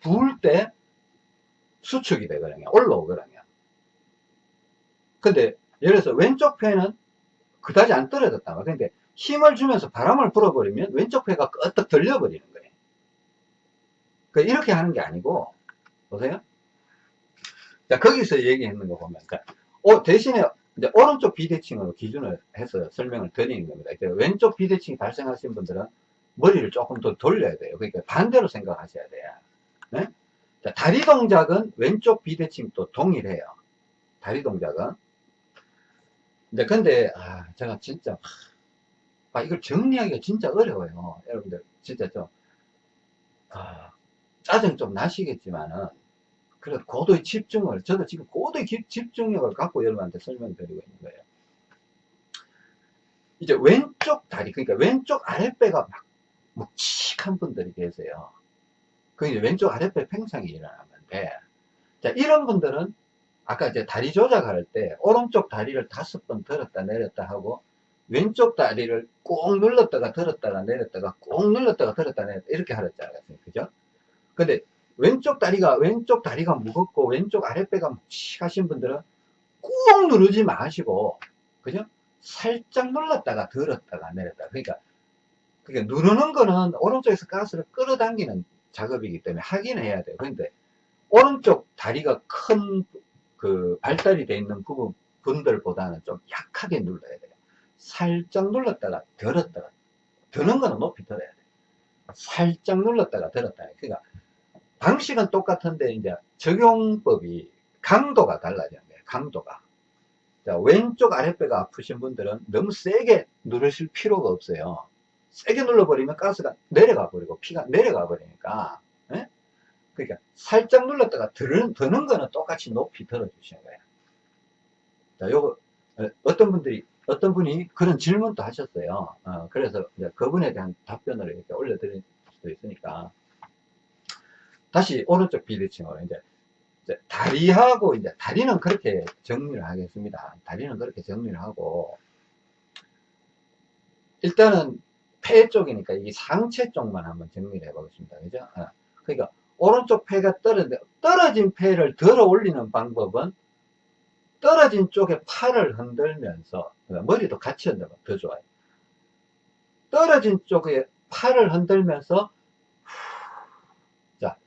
부을 때 수축이 되거든요. 올라오거든요. 근데 예를 들어서 왼쪽 폐는 그다지 안 떨어졌다. 근데 힘을 주면서 바람을 불어버리면 왼쪽 폐가 끄떡 들려버리는 거예요. 그러니까 이렇게 하는 게 아니고 보세요. 자 거기서 얘기했는 거 보면 그러니까 어, 대신에 이제 오른쪽 비대칭으로 기준을 해서 설명을 드리는 겁니다. 그러니까 왼쪽 비대칭이 발생하신 분들은 머리를 조금 더 돌려야 돼요. 그러니까 반대로 생각하셔야 돼요. 네? 자, 다리 동작은 왼쪽 비대칭도 동일해요. 다리 동작은. 이제 근데 아, 제가 진짜 아, 이걸 정리하기가 진짜 어려워요. 여러분들 진짜 좀 아, 짜증 좀 나시겠지만은 그래도 고도의 집중을 저도 지금 고도의 집중력을 갖고 여러분한테 설명드리고 있는 거예요. 이제 왼쪽 다리 그러니까 왼쪽 아랫배가 막 묵직한 분들이 계세요. 그 이제 왼쪽 아랫배 팽창이 일어나는데, 자, 이런 분들은 아까 이제 다리 조작할 때 오른쪽 다리를 다섯 번 들었다 내렸다 하고 왼쪽 다리를 꼭 눌렀다가 들었다가 내렸다가 꼭 눌렀다가 들었다 내렸다 이렇게 하랬잖아요. 그죠? 근데 왼쪽 다리가 왼쪽 다리가 무겁고 왼쪽 아랫배가 묵직하신 분들은 꾹 누르지 마시고 그죠? 살짝 눌렀다가 들었다가 내렸다. 그러니까 그러니까 누르는 거는 오른쪽에서 가스를 끌어당기는 작업이기 때문에 하긴 해야 돼요. 그런데 오른쪽 다리가 큰 그 발달이 되어 있는 부분 분들보다는 좀 약하게 눌러야 돼요. 살짝 눌렀다가 들었다가 드는 거는 높이 들어야 돼요. 살짝 눌렀다가 들었다. 그러니까 방식은 똑같은데 이제 적용법이 강도가 거예요. 강도가. 자, 왼쪽 아랫배가 아프신 분들은 너무 세게 누르실 필요가 없어요. 세게 눌러버리면 가스가 내려가 버리고 피가 내려가 버리니까 예? 그러니까 살짝 눌렀다가 드는, 드는 거는 똑같이 높이 들어주시는 거예요 자 요거 어, 어떤 분들이 어떤 분이 그런 질문도 하셨어요 어, 그래서 그분에 대한 답변을 이렇게 올려드릴 수도 있으니까 다시 오른쪽 비대칭으로 이제, 이제 다리하고 이제 다리는 그렇게 정리를 하겠습니다 다리는 그렇게 정리를 하고 일단은 폐 쪽이니까 이 상체 쪽만 한번 정리를 해보겠습니다. 그죠? 어. 그러니까 오른쪽 폐가 떨어진, 떨어진 폐를 들어 올리는 방법은 떨어진 쪽에 팔을 흔들면서 그러니까 머리도 같이 흔들면 더 좋아요. 떨어진 쪽에 팔을 흔들면서 자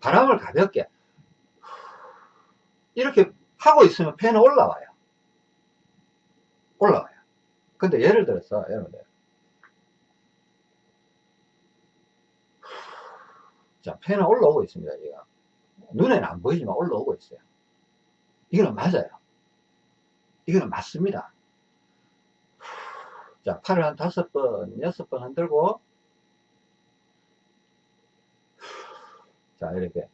바람을 가볍게 이렇게 하고 있으면 폐는 올라와요. 올라와요. 근데 예를 들어서 여러분들 자, 폐는 올라오고 있습니다, 얘가. 눈에는 안 보이지만 올라오고 있어요. 이거는 맞아요. 이거는 맞습니다. 자, 팔을 한 다섯 번, 여섯 번 흔들고, 자, 이렇게.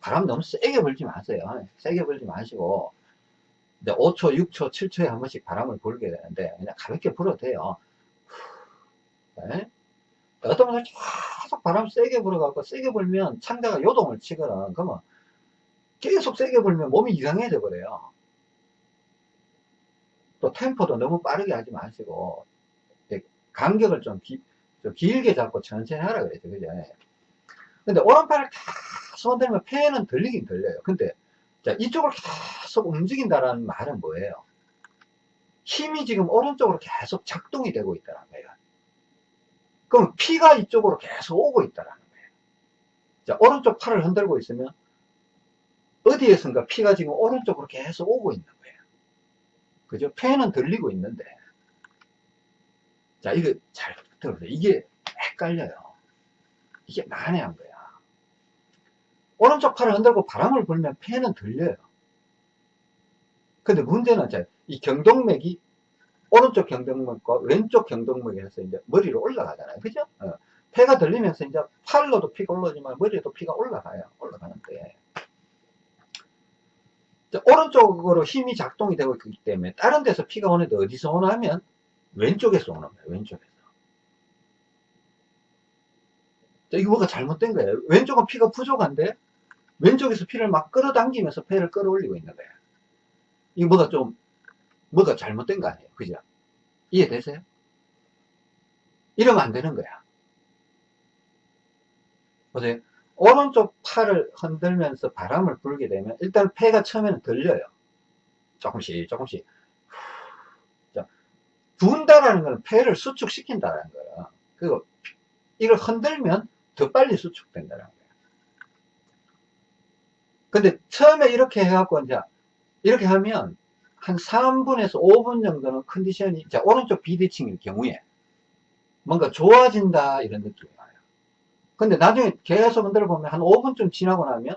바람 너무 세게 불지 마세요. 세게 불지 마시고, 이제 5초, 6초, 7초에 한 번씩 바람을 불게 되는데, 그냥 가볍게 불어도 돼요. 네? 어떤 분은 계속 바람 세게 불어갖고 세게 불면 창자가 요동을 치거나 그러면 계속 세게 불면 몸이 이상해져 버려요. 또 템포도 너무 빠르게 하지 마시고 간격을 좀, 기, 좀 길게 잡고 천천히 하라 그랬죠. 그죠? 근데 오른팔을 계속 흔들면 폐는 들리긴 들려요. 근데 자 이쪽을 계속 움직인다는 말은 뭐예요? 힘이 지금 오른쪽으로 계속 작동이 되고 있다는 거예요 그럼 피가 이쪽으로 계속 오고 있다라는 거예요. 자, 오른쪽 팔을 흔들고 있으면 어디에선가 피가 지금 오른쪽으로 계속 오고 있는 거예요. 그죠? 폐는 들리고 있는데. 자, 이거 잘 들어보세요. 이게 헷갈려요. 이게 난해한 거야. 오른쪽 팔을 흔들고 바람을 불면 폐는 들려요. 근데 문제는 이 경동맥이 오른쪽 경동맥과 왼쪽 경동맥에서 이제 머리로 올라가잖아요. 그죠? 어. 폐가 들리면서 이제 팔로도 피가 올라오지만 머리에도 피가 올라가요. 올라가는데. 오른쪽으로 힘이 작동이 되고 있기 때문에 다른 데서 피가 오는데 어디서 오나 하면 왼쪽에서 오는 거예요. 왼쪽에서. 이거 뭐가 잘못된 거예요. 왼쪽은 피가 부족한데 왼쪽에서 피를 막 끌어당기면서 폐를 끌어올리고 있는 거예요. 이거 뭐가 좀 뭐가 잘못된 거 아니에요. 그죠? 이해되세요? 이러면 안 되는 거야. 보세요. 오른쪽 팔을 흔들면서 바람을 불게 되면 일단 폐가 처음에는 들려요. 조금씩 조금씩 분다라는 것은 폐를 수축시킨다는 거예요. 그리고 이걸 흔들면 더 빨리 수축된다는 거예요. 근데 처음에 이렇게 해갖고 이제 이렇게 하면 한 3분에서 5분 정도는 컨디션이 자 오른쪽 비대칭일 경우에 뭔가 좋아진다 이런 느낌이 와요. 근데 나중에 계속 흔들어 보면 한 5분쯤 지나고 나면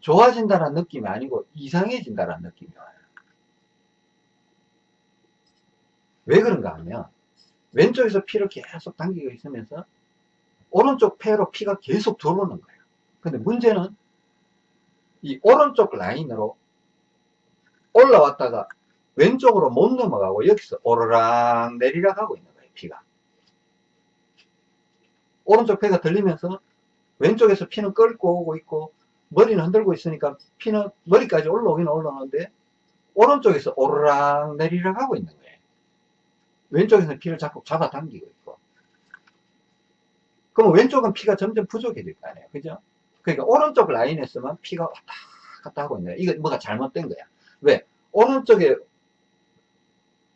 좋아진다는 느낌이 아니고 이상해진다는 느낌이 와요. 왜 그런가 하면 왼쪽에서 피를 계속 당기고 있으면서 오른쪽 폐로 피가 계속 들어오는 거예요. 근데 문제는 이 오른쪽 라인으로 올라왔다가 왼쪽으로 못 넘어가고 여기서 오르락 내리락 하고 있는 거예요. 피가. 오른쪽 폐가 들리면서 왼쪽에서 피는 끓고 오고 있고 머리는 흔들고 있으니까 피는 머리까지 올라오긴 올라오는데 오른쪽에서 오르락 내리락 하고 있는 거예요. 왼쪽에서는 피를 자꾸 잡아당기고 있고 그럼 왼쪽은 피가 점점 부족해질 거 아니에요. 그죠? 그러니까 오른쪽 라인에서만 피가 왔다 갔다 하고 거예요. 이거 뭐가 잘못된 거야. 왜? 오른쪽에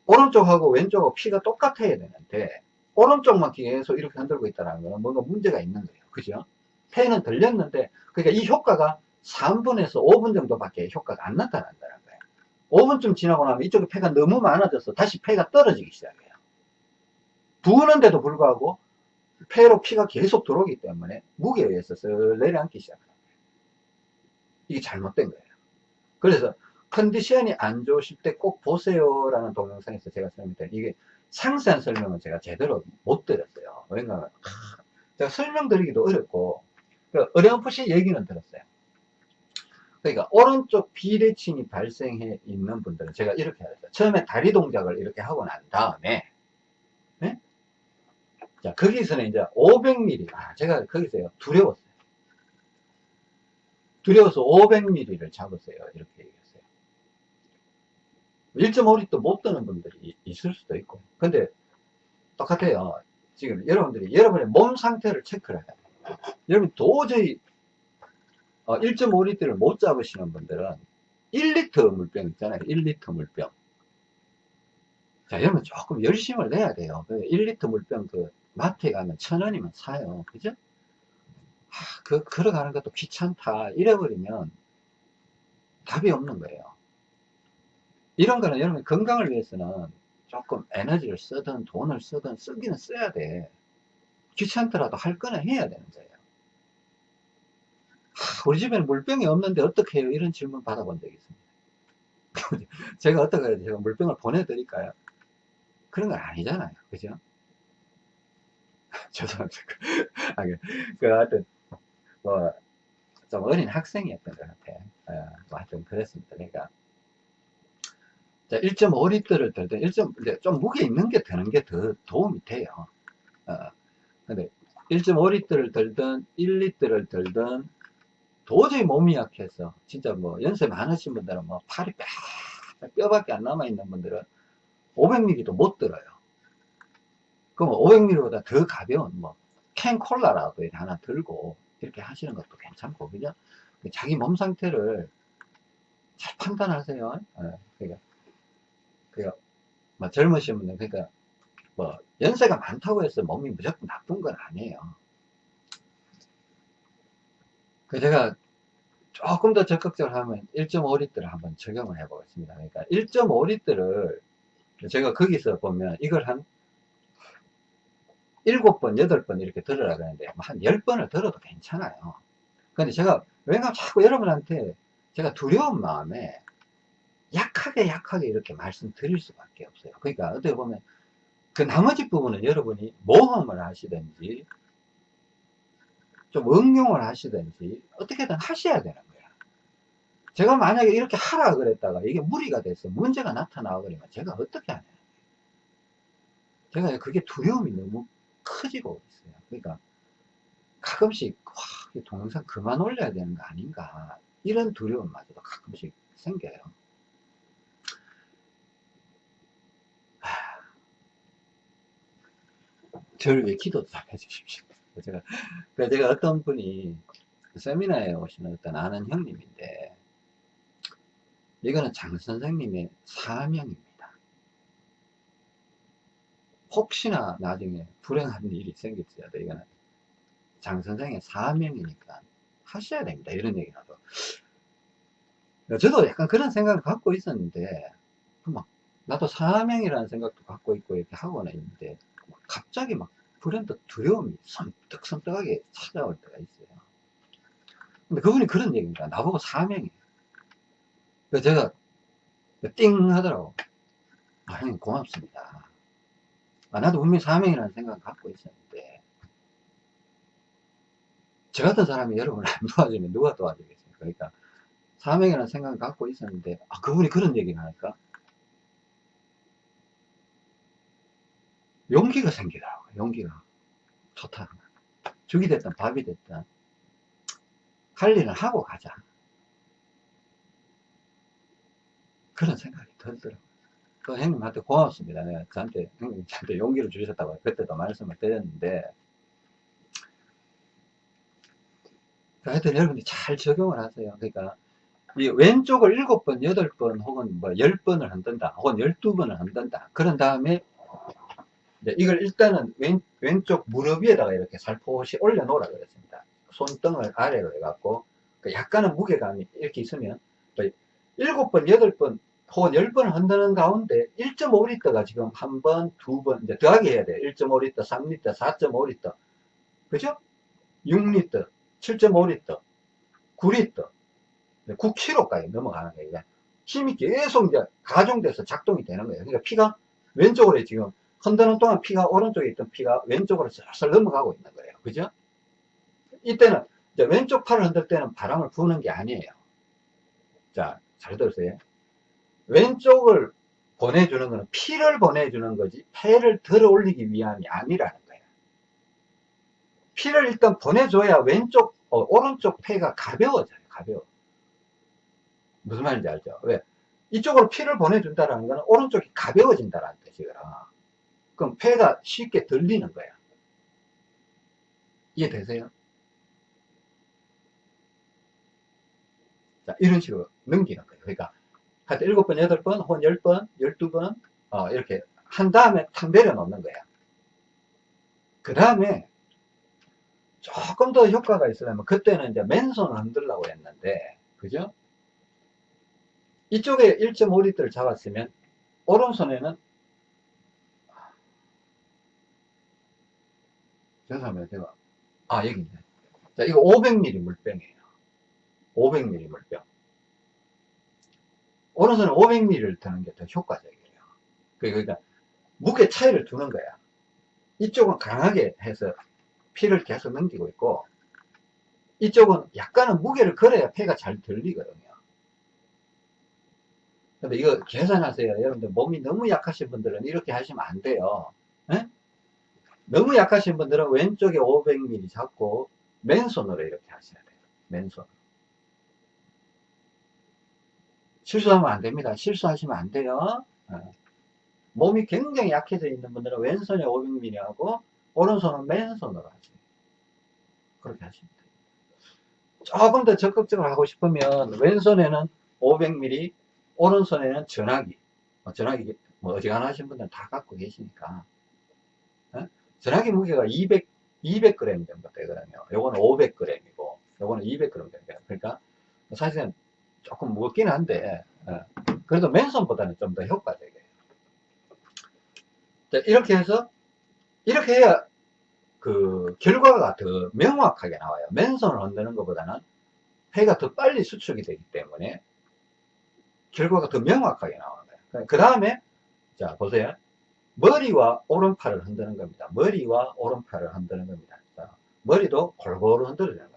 오른쪽하고 왼쪽하고 피가 똑같아야 되는데 오른쪽만 계속 이렇게 흔들고 있다는 거는 뭔가 문제가 있는 거예요. 그죠? 폐는 들렸는데 그러니까 이 효과가 3분에서 5분 정도밖에 효과가 안 나타난다는 거예요. 5분쯤 지나고 나면 이쪽에 폐가 너무 많아져서 다시 폐가 떨어지기 시작해요. 부는데도 불구하고 폐로 피가 계속 들어오기 때문에 무게에 의해서 내려앉기 시작합니다. 이게 잘못된 거예요. 그래서 컨디션이 안 좋으실 때 꼭 보세요라는 동영상에서 제가 설명드린 이게 상세한 설명은 제가 제대로 못 드렸어요. 왜냐하면 제가 설명드리기도 어렵고 그 어렴풋이 얘기는 들었어요. 그러니까 오른쪽 비대칭이 발생해 있는 분들은 제가 이렇게 하랬어요. 처음에 다리 동작을 이렇게 하고 난 다음에 네? 자 거기서는 이제 500mm 아 제가 거기서요 두려웠어요. 두려워서 500mm를 잡으세요. 이렇게 얘기했어요. 1.5리터 못 드는 분들이 있을 수도 있고. 근데 똑같아요. 지금 여러분들이 여러분의 몸 상태를 체크를 해야 돼요. 여러분 도저히 1.5리터를 어, 못 잡으시는 분들은 1리터 물병 있잖아요. 1리터 물병. 자, 여러분 조금 열심을 내야 돼요. 1리터 물병 그 마트에 가면 천 원이면 사요. 그죠? 아, 그, 걸어가는 것도 귀찮다. 잃어버리면 답이 없는 거예요. 이런 거는 여러분 건강을 위해서는 조금 에너지를 쓰든 돈을 쓰든 쓰기는 써야 돼. 귀찮더라도 할 거는 해야 되는 거예요. 하, 우리 집에는 물병이 없는데 어떻게 해요? 이런 질문 받아본 적이 있습니다. 제가 어떻게 해야 제가 물병을 보내드릴까요? 그런 건 아니잖아요. 그죠? 죄송합니다. 아, 그, 그, 하여튼, 뭐, 좀 어린 학생이었던 것 같아요. 어, 뭐 하여튼 그랬습니다. 그러니까, 1.5리터를 들든 1. 좀 무게 있는 게 드는 게 더 도움이 돼요. 어, 근데 1.5리터를 들든 1리터를 들든 도저히 몸이 약해서 진짜 뭐 연세 많으신 분들은 뭐 팔이 뼈, 뼈밖에 안 남아 있는 분들은 500ml도 못 들어요. 그럼 500ml보다 더 가벼운 뭐 캔 콜라라도 하나 들고 이렇게 하시는 것도 괜찮고 그죠? 자기 몸 상태를 잘 판단하세요. 네, 그러니까 그러니까 뭐 젊으신 분들 그러니까 뭐 연세가 많다고 해서 몸이 무조건 나쁜 건 아니에요. 그 제가 조금 더 적극적으로 하면 1.5리터를 한번 적용을 해 보겠습니다. 그러니까 1.5리터를 제가 거기서 보면 이걸 한 7번, 8번 이렇게 들으라 그러는데 한 10번을 들어도 괜찮아요. 근데 제가 왜냐면 자꾸 여러분한테 제가 두려운 마음에 약 약하게 약하게 이렇게 말씀드릴 수밖에 없어요. 그러니까 어떻게 보면 그 나머지 부분은 여러분이 모험을 하시든지 좀 응용을 하시든지 어떻게든 하셔야 되는 거야. 제가 만약에 이렇게 하라 그랬다가 이게 무리가 돼서 문제가 나타나고 그러면 제가 어떻게 하냐. 제가 그게 두려움이 너무 커지고 있어요. 그러니까 가끔씩 와, 동영상 그만 올려야 되는 거 아닌가 이런 두려움마저도 가끔씩 생겨요. 저를 위해 기도 좀 해주십시오. 제가, 제가 어떤 분이 세미나에 오시는 어떤 아는 형님인데, 이거는 장 선생님의 사명입니다. 혹시나 나중에 불행한 일이 생길지라도 이거는 장 선생의 사명이니까 하셔야 됩니다. 이런 얘기라도. 저도 약간 그런 생각을 갖고 있었는데, 막, 나도 사명이라는 생각도 갖고 있고 이렇게 하고는 있는데, 갑자기 막 불현듯 두려움이 섬뜩섬뜩하게 찾아올 때가 있어요. 근데 그분이 그런 얘기입니다. 나보고 사명이에요. 그래서 제가 띵 하더라고. 아, 형님 고맙습니다. 아, 나도 분명히 사명이라는 생각을 갖고 있었는데, 저 같은 사람이 여러분을 안 도와주면 누가 도와주겠어요? 그러니까, 사명이라는 생각을 갖고 있었는데, 아, 그분이 그런 얘기를 하니까, 용기가 생기더라고요. 용기가. 좋다. 죽이 됐든 밥이 됐든 할 일은 하고 가자. 그런 생각이 들더라고요. 그 형님한테 고맙습니다. 내가 저한테, 형님 저한테 용기를 주셨다고 그때도 말씀을 드렸는데, 하여튼 여러분이 잘 적용을 하세요. 그러니까, 이 왼쪽을 일곱 번, 여덟 번, 혹은 뭐 열 번을 흔든다, 혹은 열두 번을 흔든다. 그런 다음에 이걸 일단은 왼, 왼쪽 무릎 위에다가 이렇게 살포시 올려놓으라 그랬습니다. 손등을 아래로 해갖고 그 약간은 무게감이 이렇게 있으면 일곱 번, 여덟 번 혹은 열 번을 흔드는 가운데 1.5리터가 지금 한 번, 두 번, 이제 더하기 해야 돼요. 1.5리터, 3리터, 4.5리터. 그죠? 6리터, 7.5리터, 9리터, 9kg까지 넘어가는 거예요. 힘이 계속 이제 가중돼서 작동이 되는 거예요. 그러니까 피가 왼쪽으로 지금 흔드는 동안 피가 오른쪽에 있던 피가 왼쪽으로 슬슬 넘어가고 있는 거예요. 그죠? 이때는 왼쪽 팔을 흔들 때는 바람을 부는 게 아니에요. 자, 잘 들으세요. 왼쪽을 보내주는 것은 피를 보내주는 거지 폐를 들어 올리기 위함이 아니라는 거예요. 피를 일단 보내줘야 왼쪽, 어, 오른쪽 폐가 가벼워져요. 가벼워. 무슨 말인지 알죠? 왜? 이쪽으로 피를 보내준다는 것은 오른쪽이 가벼워진다는 뜻이거든. 그럼 폐가 쉽게 들리는 거야. 이해되세요? 자, 이런 식으로 넘기는 거예요. 그러니까, 하여튼 7번, 8번, 혹은 10번, 12번, 어, 이렇게 한 다음에 탁 내려놓는 거야. 그 다음에 조금 더 효과가 있으려면 그때는 이제 맨손을 흔들라고 했는데, 그죠? 이쪽에 1.5리터를 잡았으면, 오른손에는 죄송합니다. 제가. 아, 여기 있네. 자, 이거 500ml 물병이에요. 500ml 물병. 오른손은 500ml를 드는 게 더 효과적이에요. 그러니까, 무게 차이를 두는 거야. 이쪽은 강하게 해서 피를 계속 넘기고 있고, 이쪽은 약간은 무게를 걸어야 폐가 잘 들리거든요. 근데 이거 계산하세요. 여러분들 몸이 너무 약하신 분들은 이렇게 하시면 안 돼요. 에? 너무 약하신 분들은 왼쪽에 500ml 잡고 맨손으로 이렇게 하셔야 돼요. 맨손. 실수하면 안 됩니다. 실수하시면 안 돼요. 어. 몸이 굉장히 약해져 있는 분들은 왼손에 500ml 하고 오른손은 맨손으로 하세요. 그렇게 하시면 돼요. 조금 더 적극적으로 하고 싶으면 왼손에는 500ml, 오른손에는 전화기. 뭐 전화기 뭐 어지간하신 분들은 다 갖고 계시니까 전화기 무게가 200, 200g 정도 되거든요. 요거는 500g이고, 요거는 200g 됩니다. 그러니까 사실은 조금 무겁긴 한데, 어, 그래도 맨손보다는 좀 더 효과적이에요. 자, 이렇게 해서, 이렇게 해야 그 결과가 더 명확하게 나와요. 맨손을 흔드는 것보다는 폐가 더 빨리 수축이 되기 때문에 결과가 더 명확하게 나오는 거예요. 그 다음에, 자, 보세요. 머리와 오른팔을 흔드는 겁니다. 머리와 오른팔을 흔드는 겁니다. 자, 머리도 골고루 거예요.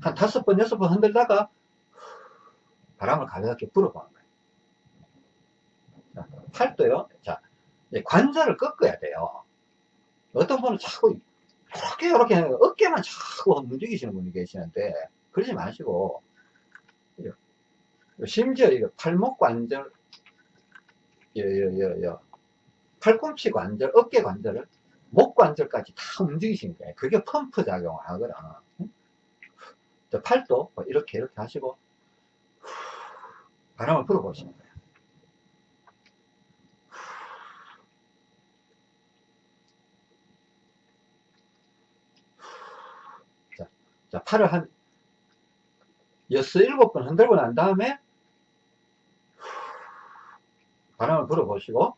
한 다섯 번, 여섯 번 흔들다가 바람을 가볍게 불어보는 거예요. 자, 팔도요. 자, 관절을 꺾어야 돼요. 어떤 분은 자꾸 이렇게 이렇게 어깨만 자꾸 움직이시는 분이 계시는데 그러지 마시고 심지어 이거 팔목 관절 여여여여 팔꿈치 관절 어깨 관절을 목 관절까지 다 움직이시는 거예요. 그게 펌프 작용을 하거든 팔도 뭐 이렇게 이렇게 하시고 바람을 불어보시는 거예요. 자, 팔을 한 여섯, 일곱 번 흔들고 난 다음에 바람을 불어보시고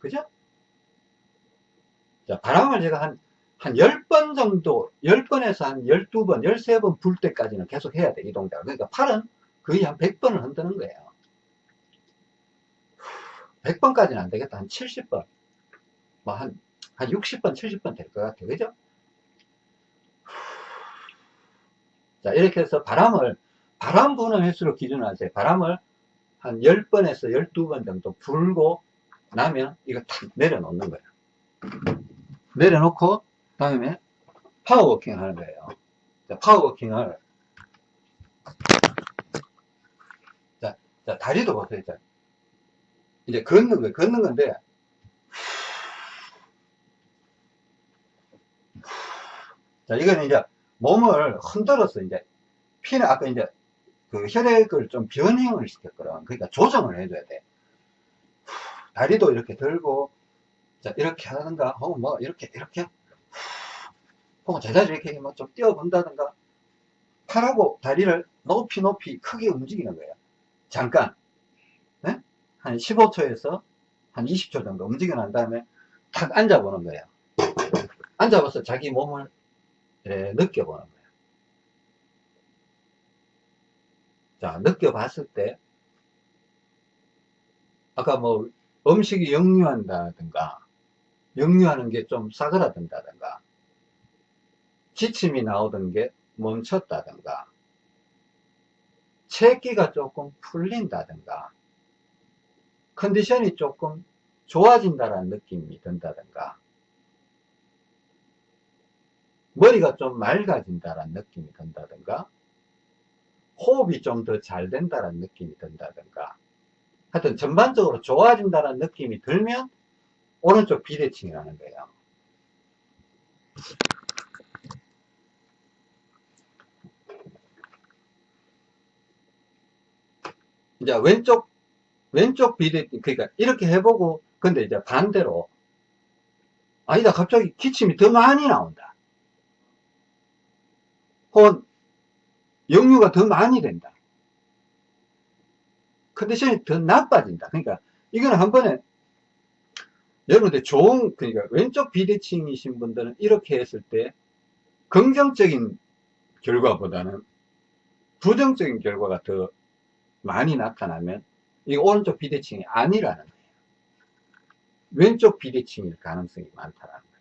그죠? 자, 바람을 제가 한, 한 10번 정도, 10번에서 한 12번, 13번 불 때까지는 계속 해야 돼, 이 동작을. 그러니까 팔은 거의 한 100번을 흔드는 거예요. 100번까지는 안 되겠다. 한 70번. 뭐 한, 한 60번, 70번 될 것 같아요. 그죠? 자, 이렇게 해서 바람을, 바람 부는 횟수로 기준하세요. 바람을 한 10번에서 12번 정도 불고 나면 이거 탁 내려놓는 거예요. 내려놓고, 다음에 파워워킹 하는 거예요. 자, 파워워킹을, 자, 자, 다리도 보세요. 자, 이제 걷는 거예요. 걷는 건데, 자, 이거는 이제 몸을 흔들어서 이제 피는 아까 이제 그 혈액을 좀 변형을 시켰거든. 그러니까 조정을 해줘야 돼. 다리도 이렇게 들고 자 이렇게 하든가 혹은 뭐 이렇게 이렇게 혹은 제자리 이렇게 뭐 좀 뛰어본다든가 팔하고 다리를 높이 높이 크게 움직이는 거예요. 잠깐 네? 한 15초에서 한 20초 정도 움직여 난 다음에 탁 앉아보는 거예요. 앉아봐서 자기 몸을 예, 느껴보는 거예요. 자, 느껴봤을 때, 아까 뭐, 음식이 역류한다든가, 역류하는 게 좀 싸그라든다든가, 지침이 나오던 게 멈췄다든가, 체기가 조금 풀린다든가, 컨디션이 조금 좋아진다는 느낌이 든다든가, 머리가 좀 맑아진다는 느낌이 든다든가 호흡이 좀 더 잘 된다는 느낌이 든다든가 하여튼 전반적으로 좋아진다는 느낌이 들면 오른쪽 비대칭이 라는 거예요 이제 왼쪽 왼쪽 비대칭 그러니까 이렇게 해보고 근데 이제 반대로 아니다 갑자기 기침이 더 많이 나온다 혹은 역류가 더 많이 된다. 컨디션이 더 나빠진다. 그러니까 이거는 한 번에 여러분들 좋은 그러니까 왼쪽 비대칭이신 분들은 이렇게 했을 때 긍정적인 결과보다는 부정적인 결과가 더 많이 나타나면 이 오른쪽 비대칭이 아니라는 거예요. 왼쪽 비대칭일 가능성이 많다라는 거예요.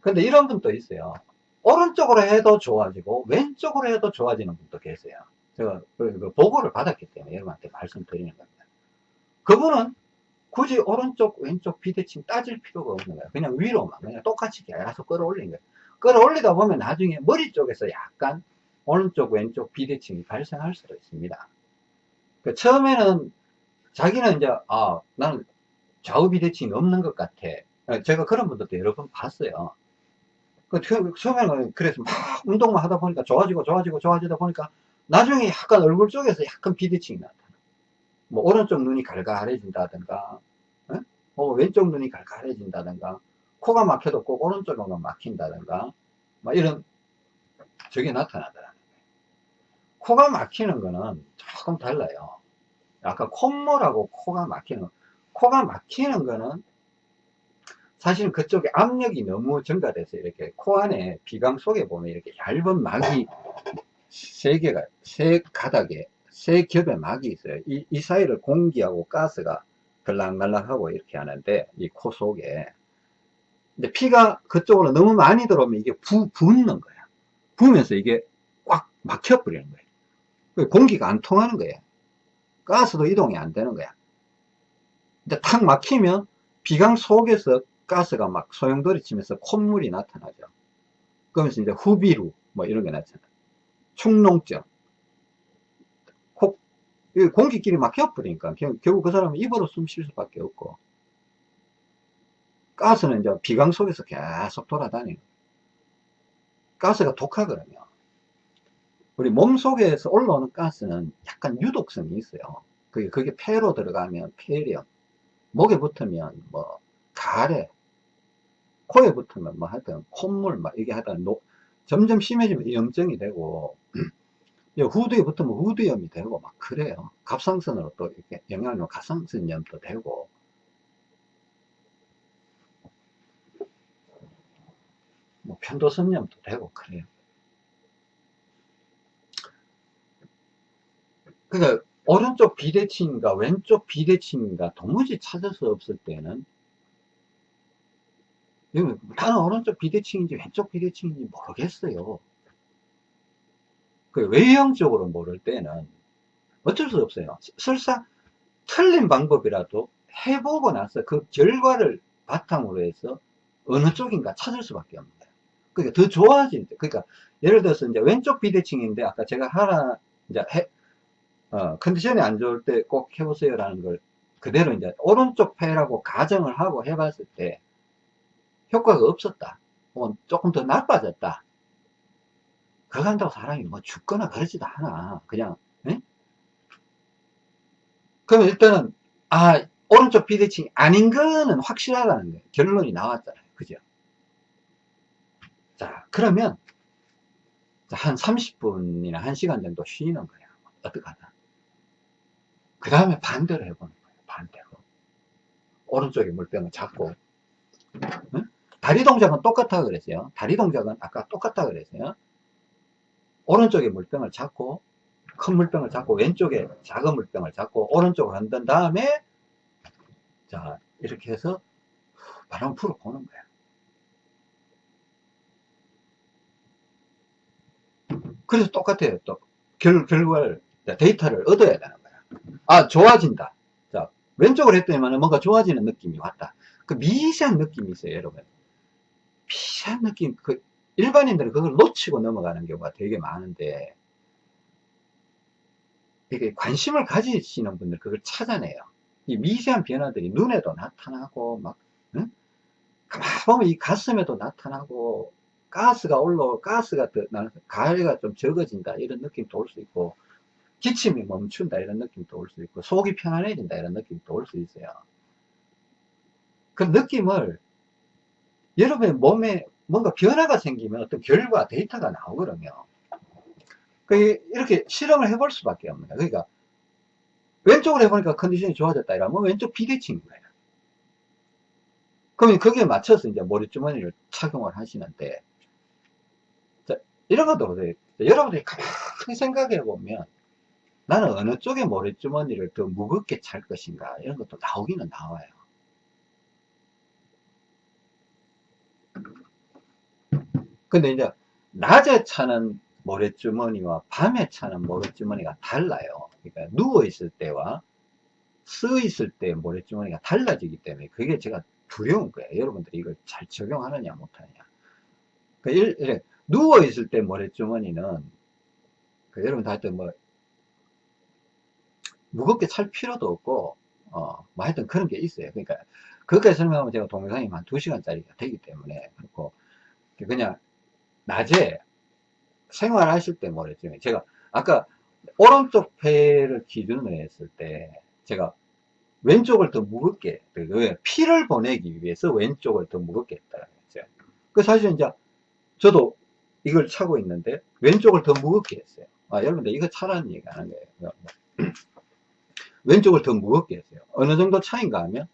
근데 이런 분도 있어요. 오른쪽으로 해도 좋아지고 왼쪽으로 해도 좋아지는 분도 계세요. 제가 그, 그 보고를 받았기 때문에 여러분한테 말씀드리는 겁니다. 그분은 굳이 오른쪽 왼쪽 비대칭 따질 필요가 없는 거예요. 그냥 위로만 그냥 똑같이 계속 끌어올린 거예요. 끌어올리다 보면 나중에 머리 쪽에서 약간 오른쪽 왼쪽 비대칭이 발생할 수도 있습니다. 그 처음에는 자기는 이제 아 나는 좌우 비대칭이 없는 것 같아. 제가 그런 분들도 여러 번 봤어요. 그 처음에는 그래서 막 운동만 하다 보니까 좋아지고 좋아지고 좋아지다 보니까 나중에 약간 얼굴 쪽에서 약간 비대칭이 나타나. 뭐 오른쪽 눈이 갈갈해진다든가, 어? 뭐 왼쪽 눈이 갈갈해진다든가, 코가 막혀도 꼭 오른쪽으로 막힌다든가, 막 이런 저게 나타나더라는 거예요. 코가 막히는 거는 조금 달라요. 아까 콧물하고 코가 막히는, 코가 막히는 거는 사실은 그쪽에 압력이 너무 증가돼서 이렇게 코 안에 비강 속에 보면 이렇게 얇은 막이 세 개가, 세 가닥에, 세 겹의 막이 있어요. 이, 이 사이를 공기하고 가스가 들락날락하고 이렇게 하는데, 이 코 속에. 근데 피가 그쪽으로 너무 많이 들어오면 이게 부, 붓는 거야. 부으면서 이게 꽉 막혀버리는 거예요. 공기가 안 통하는 거예요. 가스도 이동이 안 되는 거야. 근데 탁 막히면 비강 속에서 가스가 막 소용돌이 치면서 콧물이 나타나죠. 그러면서 이제 후비루 뭐 이런 게 나타나. 축농증. 콕, 공기끼리 막혀버리니까 결국 그 사람은 입으로 숨 쉴 수밖에 없고. 가스는 이제 비강 속에서 계속 돌아다니는. 가스가 독하거든요. 우리 몸 속에서 올라오는 가스는 약간 유독성이 있어요. 그게, 그게 폐로 들어가면 폐렴, 목에 붙으면 뭐 가래, 코에 붙으면 뭐 하여튼 콧물 막 이게 하여튼 노, 점점 심해지면 염증이 되고 후두에 붙으면 후두염이 되고 막 그래요. 갑상선으로 또 이렇게 영향을 주면 갑상선염도 되고 뭐 편도선염도 되고 그래요. 그러니까 오른쪽 비대칭인가 왼쪽 비대칭인가 도무지 찾을 수 없을 때는 나는 오른쪽 비대칭인지 왼쪽 비대칭인지 모르겠어요. 그 외형적으로 모를 때는 어쩔 수 없어요. 설사 틀린 방법이라도 해보고 나서 그 결과를 바탕으로 해서 어느 쪽인가 찾을 수밖에 없는 거예요. 그러니까 더 좋아진, 그러니까 예를 들어서 이제 왼쪽 비대칭인데 아까 제가 하나 이제 해, 어, 컨디션이 안 좋을 때 꼭 해보세요라는 걸 그대로 이제 오른쪽 폐라고 가정을 하고 해봤을 때 효과가 없었다. 혹은 조금 더 나빠졌다. 그거 한다고 사람이 뭐 죽거나 그러지도 않아. 그냥, 에? 그러면 일단은, 아, 오른쪽 비대칭이 아닌 거는 확실하다는 거예요. 결론이 나왔잖아요. 그죠? 자, 그러면, 한 30분이나 1시간 정도 쉬는 거예요. 어떡하나. 그 다음에 반대로 해보는 거예요. 반대로. 오른쪽에 물병을 잡고, 응? 다리 동작은 똑같아 그랬어요. 다리 동작은 아까 똑같아 그랬어요. 오른쪽에 물병을 잡고, 큰 물병을 잡고, 왼쪽에 작은 물병을 잡고, 오른쪽을 흔든 다음에, 자, 이렇게 해서 바람 풀어 보는 거야. 그래서 똑같아요. 또, 결, 결과를, 데이터를 얻어야 되는 거야. 아, 좋아진다. 자, 왼쪽으로 했더니만 뭔가 좋아지는 느낌이 왔다. 그 미세한 느낌이 있어요, 여러분. 미세한 느낌, 그, 일반인들은 그걸 놓치고 넘어가는 경우가 되게 많은데, 이게 관심을 가지시는 분들 그걸 찾아내요. 이 미세한 변화들이 눈에도 나타나고, 막, 응? 가만 보면 이 가슴에도 나타나고, 가스가 올라오, 가스가 더, 가래가 좀 적어진다, 이런 느낌도 올 수 있고, 기침이 멈춘다, 이런 느낌도 올 수 있고, 속이 편안해진다, 이런 느낌도 올 수 있어요. 그 느낌을 여러분의 몸에 뭔가 변화가 생기면 어떤 결과, 데이터가 나오거든요. 그 이렇게 실험을 해볼 수밖에 없는 거예요. 그러니까 왼쪽으로 해보니까 컨디션이 좋아졌다 이러면 왼쪽 비대칭인 거예요. 그러면 거기에 맞춰서 이제 머리주머니를 착용을 하시는데 자, 이런 것도 보세요. 여러분들이 가만히 생각해 보면 나는 어느 쪽에 머리주머니를 더 무겁게 찰 것인가 이런 것도 나오기는 나와요. 근데 이제 낮에 차는 모래주머니와 밤에 차는 모래주머니가 달라요. 그러니까 누워있을 때와 서 있을 때 모래주머니가 달라지기 때문에 그게 제가 두려운 거예요. 여러분들이 이걸 잘 적용하느냐 못하느냐. 그러니까 누워있을 때 모래주머니는 그 여러분들 하여튼 뭐 무겁게 찰 필요도 없고 어, 뭐 하여튼 그런 게 있어요. 그러니까 그것까지 설명하면 제가 동영상이 한 2시간짜리가 되기 때문에 그렇고 그냥 낮에 생활하실 때 뭐랬죠. 제가 아까 오른쪽 폐를 기준으로 했을 때 제가 왼쪽을 더 무겁게 왜 피를 보내기 위해서 왼쪽을 더 무겁게 했다는 거죠. 그 사실 이제 저도 이걸 차고 있는데 왼쪽을 더 무겁게 했어요. 아, 여러분들 이거 차라는 얘기 하는 거예요. 왼쪽을 더 무겁게 했어요. 어느 정도 차인가 하면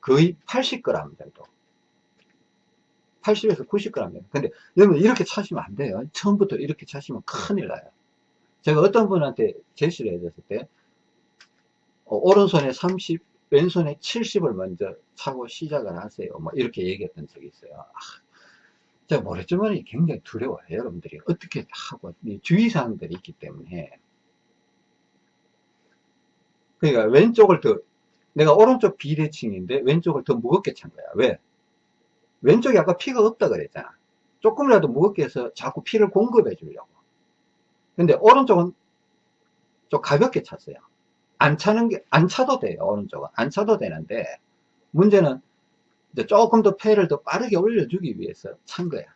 거의 80g 정도 80에서 90g. 근데 여러분 이렇게 차시면 안 돼요. 처음부터 이렇게 차시면 큰일 나요. 제가 어떤 분한테 제시를 해줬을 때, 어, 오른손에 30, 왼손에 70을 먼저 차고 시작을 하세요. 뭐 이렇게 얘기했던 적이 있어요. 아, 제가 모래주머니 굉장히 두려워요. 여러분들이 어떻게 하고 주의사항들이 있기 때문에 그러니까 왼쪽을 더 내가 오른쪽 비대칭인데 왼쪽을 더 무겁게 찬 거야. 왜? 왼쪽에 아까 피가 없다 그랬잖아. 조금이라도 무겁게 해서 자꾸 피를 공급해 주려고. 근데 오른쪽은 좀 가볍게 찼어요. 안 차는 게, 안 차도 돼요. 오른쪽은. 안 차도 되는데, 문제는 조금 더 폐를 더 빠르게 올려주기 위해서 찬 거야.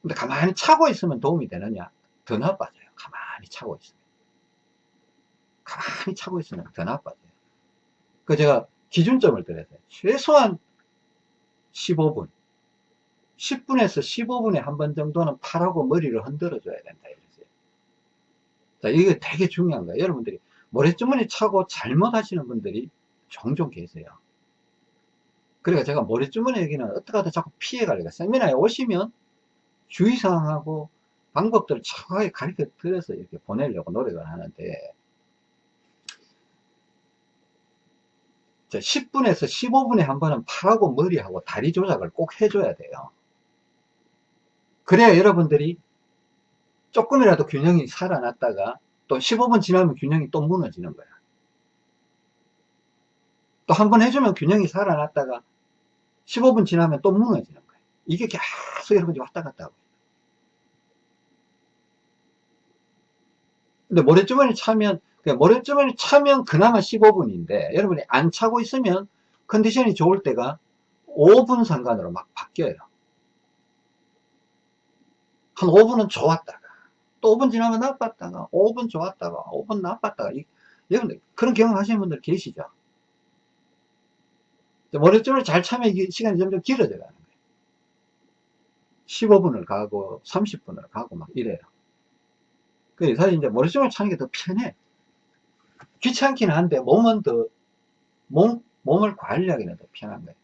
근데 가만히 차고 있으면 도움이 되느냐? 더 나빠져요. 가만히 차고 있으면. 가만히 차고 있으면 더 나빠져요. 그 제가 기준점을 드렸어요. 최소한 15분. 10분에서 15분에 한 번 정도는 팔하고 머리를 흔들어 줘야 된다. 이랬어요. 자, 이게 되게 중요한 거예요. 여러분들이 모래주머니 차고 잘못 하시는 분들이 종종 계세요. 그러니까 제가 모래주머니 얘기는 어떻게 하든 자꾸 피해가려고 세미나에 오시면 주의사항하고 방법들을 정확하게 가르쳐 드려서 이렇게 보내려고 노력을 하는데 10분에서 15분에 한 번은 팔하고 머리하고 다리 조작을 꼭 해줘야 돼요. 그래야 여러분들이 조금이라도 균형이 살아났다가 또 15분 지나면 균형이 또 무너지는 거야. 또 한 번 해주면 균형이 살아났다가 15분 지나면 또 무너지는 거야. 이게 계속 여러분이 왔다 갔다 하고. 근데 모래주머니 차면 모래주머니 차면 그나마 15분인데 여러분이 안 차고 있으면 컨디션이 좋을 때가 5분 상간으로 막 바뀌어요. 한 5분은 좋았다가 또 5분 지나면 나빴다가 5분 좋았다가 5분 나빴다가 여러분들 그런 경험 하시는 분들 계시죠? 머리줄을 잘 차면 시간이 점점 길어져 가는 거예요. 15분을 가고 30분을 가고 막 이래요. 그래서 이제 머리줄을 차는 게 더 편해. 귀찮긴 한데 몸은 더, 몸, 몸을 관리하기는 더 편한 거예요.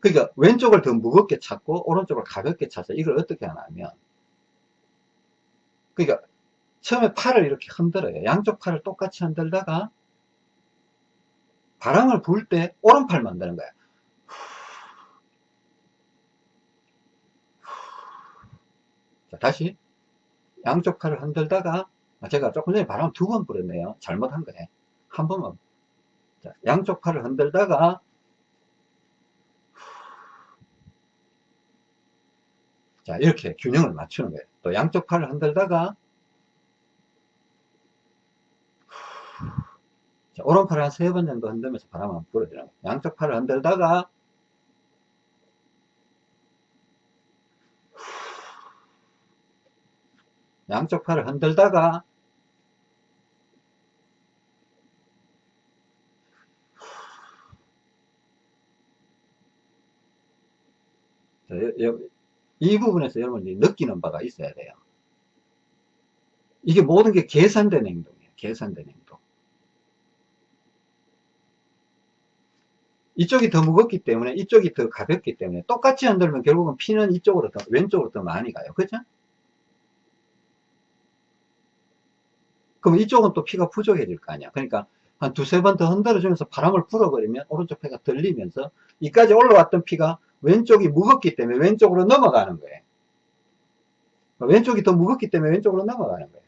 그러니까 왼쪽을 더 무겁게 찾고 오른쪽을 가볍게 차서 이걸 어떻게 하냐면 그러니까 처음에 팔을 이렇게 흔들어요. 양쪽 팔을 똑같이 흔들다가 바람을 불 때 오른팔 만 드는 거야. 자, 다시 양쪽 팔을 흔들다가 제가 조금 전에 바람 두 번 불었네요. 잘못한 거네. 한 번만. 자, 양쪽 팔을 흔들다가 자, 이렇게 균형을 맞추는 거예요. 또 양쪽 팔을 흔들다가 자, 오른팔을 한 세 번 정도 흔들면서 바람 한번 불어주는 거예요. 양쪽 팔을 흔들다가 양쪽 팔을 흔들다가 자, 이 부분에서 여러분이 느끼는 바가 있어야 돼요. 이게 모든 게 계산된 행동이에요. 계산된 행동. 이쪽이 더 무겁기 때문에 이쪽이 더 가볍기 때문에 똑같이 흔들면 결국은 피는 이쪽으로 더 왼쪽으로 더 많이 가요. 그죠? 그럼 이쪽은 또 피가 부족해질 거 아니야. 그러니까 한 두세 번 더 흔들어 주면서 바람을 불어버리면 오른쪽 폐가 들리면서 이까지 올라왔던 피가 왼쪽이 무겁기 때문에 왼쪽으로 넘어가는 거예요. 왼쪽이 더 무겁기 때문에 왼쪽으로 넘어가는 거예요.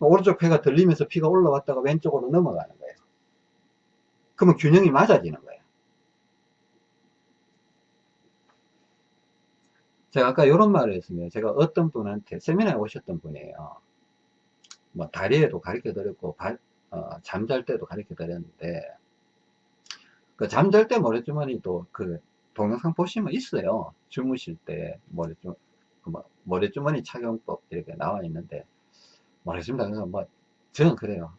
오른쪽 폐가 들리면서 피가 올라왔다가 왼쪽으로 넘어가는 거예요. 그러면 균형이 맞아지는 거예요. 제가 아까 이런 말을 했습니다. 제가 어떤 분한테 세미나에 오셨던 분이에요. 뭐 다리에도 가르쳐 드렸고 어, 잠잘 때도 가르쳐 드렸는데 그 잠잘 때 모래주머니도 그 동영상 보시면 있어요. 주무실 때 모래주, 그 뭐, 모래주머니 착용법 이렇게 나와 있는데 모래주머니 그래서 뭐 저는 그래요.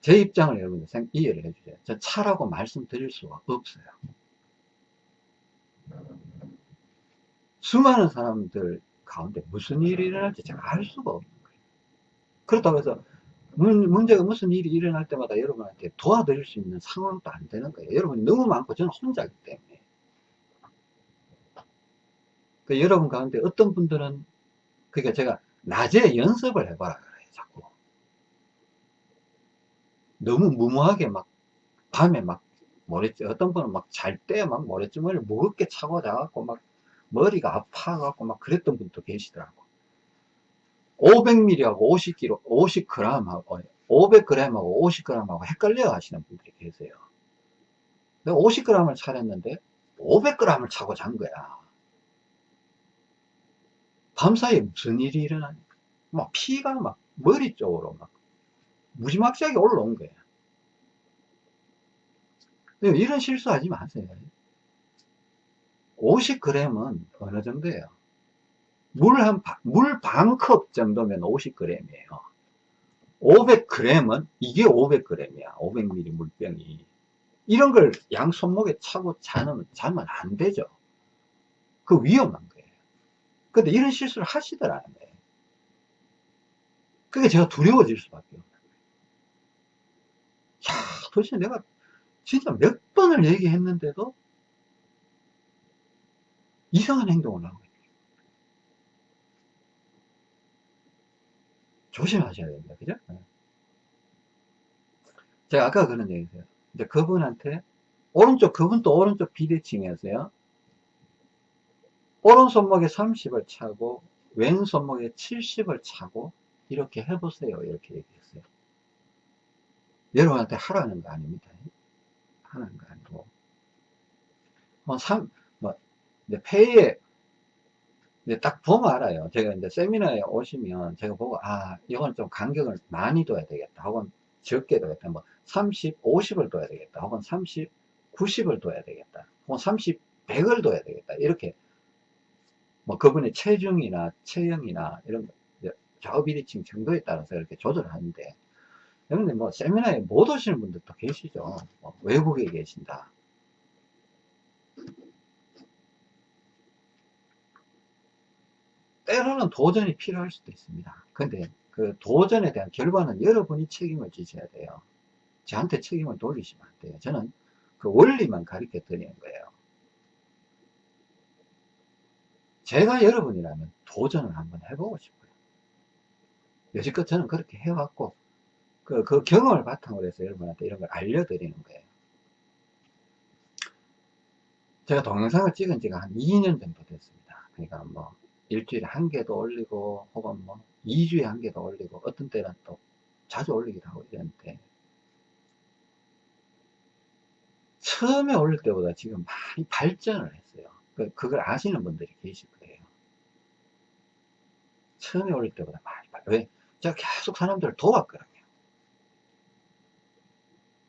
제 입장을 여러분들 이해를 해주세요. 저 차라고 말씀드릴 수가 없어요. 수많은 사람들 가운데 무슨 일이 일어날지 제가 알 수가 없는 거예요. 그렇다고 해서 문, 문제가 무슨 일이 일어날 때마다 여러분한테 도와드릴 수 있는 상황도 안 되는 거예요. 여러분이 너무 많고 저는 혼자기 때문에. 그 여러분 가운데 어떤 분들은 그러니까 제가 낮에 연습을 해봐라 그래요. 자꾸. 너무 무모하게 막 밤에 막 모래지 어떤 분은 막 잘 때 막 모래주머니를 무겁게 차고 자갖고 막 머리가 아파갖고 막 그랬던 분도 계시더라고. 500ml하고 50kg, 50g하고 500g하고 50g하고 헷갈려 하시는 분들이 계세요. 내가 50g을 차렸는데 500g을 차고 잔 거야. 밤사이에 무슨 일이 일어나니까. 막 피가 막 머리 쪽으로 막 무지막지하게 올라온 거야. 이런 실수하지 마세요. 50g은 어느 정도예요? 물 한, 물 반 컵 정도면 50g이에요. 500g은 이게 500g이야. 500ml 물병이. 이런 걸 양 손목에 차고 자는, 자면 안 되죠. 그 위험한 거예요. 근데 이런 실수를 하시더라는 거예요. 그게 제가 두려워질 수밖에 없는 거예요. 야, 도대체 내가 진짜 몇 번을 얘기했는데도 이상한 행동을 하고 있어요. 조심하셔야 됩니다. 그죠? 네. 제가 아까 그런 얘기 했어요. 이제 그분한테 오른쪽, 그분도 오른쪽 비대칭이었어요. 오른손목에 30을 차고 왼손목에 70을 차고 이렇게 해보세요. 이렇게 얘기했어요. 여러분한테 하라는 거 아닙니다. 하는 거 아니고. 뭐, 3, 뭐, 이제 폐에, 이제 딱 보면 알아요. 제가 이제 세미나에 오시면 제가 보고, 아, 이건 좀 간격을 많이 둬야 되겠다. 혹은 적게 둬야겠다. 뭐, 30, 50을 둬야 되겠다. 혹은 30, 90을 둬야 되겠다. 혹은 30, 100을 둬야 되겠다. 이렇게, 뭐, 그분의 체중이나 체형이나 이런 좌우비리칭 정도에 따라서 이렇게 조절하는데, 여러분들 뭐 세미나에 못 오시는 분들도 계시죠. 뭐 외국에 계신다. 때로는 도전이 필요할 수도 있습니다. 근데 그 도전에 대한 결과는 여러분이 책임을 지셔야 돼요. 저한테 책임을 돌리시면 안 돼요. 저는 그 원리만 가르쳐 드리는 거예요. 제가 여러분이라면 도전을 한번 해보고 싶어요. 여지껏 저는 그렇게 해왔고 그, 그 경험을 바탕으로 해서 여러분한테 이런 걸 알려드리는 거예요. 제가 동영상을 찍은 지가 한 2년 정도 됐습니다. 그러니까 뭐, 일주일에 한 개도 올리고, 혹은 뭐, 2주에 한 개도 올리고, 어떤 때는 또 자주 올리기도 하고 이랬는데, 처음에 올릴 때보다 지금 많이 발전을 했어요. 그, 그걸 아시는 분들이 계실 거예요. 처음에 올릴 때보다 많이 발 왜? 제가 계속 사람들을 도왔거든요.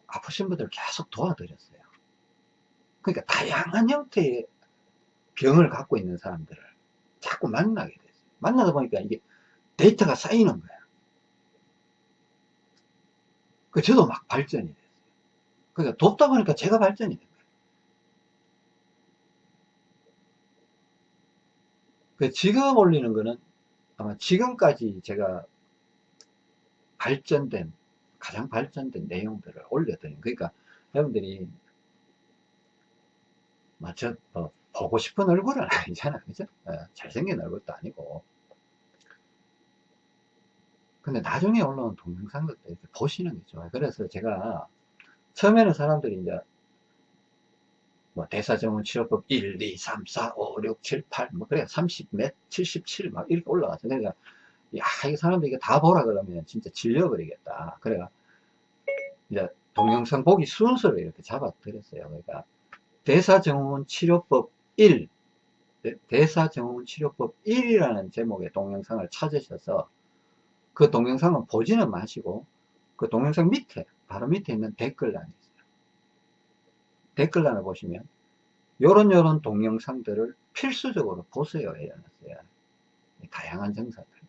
아프신 분들 계속 도와드렸어요. 그러니까 다양한 형태의 병을 갖고 있는 사람들을 자꾸 만나게 됐어요. 만나다 보니까 이게 데이터가 쌓이는 거야. 그 저도 막 발전이 됐어요. 그러니까 돕다 보니까 제가 발전이 된 거예요. 그 지금 올리는 거는 아마 지금까지 제가 발전된 가장 발전된 내용들을 올려드린 그러니까 여러분들이 맞죠? 뭐 보고 싶은 얼굴은 아니잖아 그죠? 예, 잘생긴 얼굴도 아니고 근데 나중에 올라온 동영상들도 이렇게 보시는 게 좋아요 그래서 제가 처음에는 사람들이 이제 뭐 대사정원 치료법 1, 2, 3, 4, 5, 6, 7, 8, 뭐 그래 30 몇, 77 막 이렇게 올라가서 그러니까 야, 이 사람들 이게 다 보라 그러면 진짜 질려버리겠다. 그래가, 이제 동영상 보기 순서를 이렇게 잡아 드렸어요. 그러니까, 대사증후군 치료법 1, 대사증후군 치료법 1이라는 제목의 동영상을 찾으셔서 그 동영상은 보지는 마시고 그 동영상 밑에, 바로 밑에 있는 댓글란이 있어요. 댓글란을 보시면 요런 요런 동영상들을 필수적으로 보세요. 해놨어요. 다양한 증상들.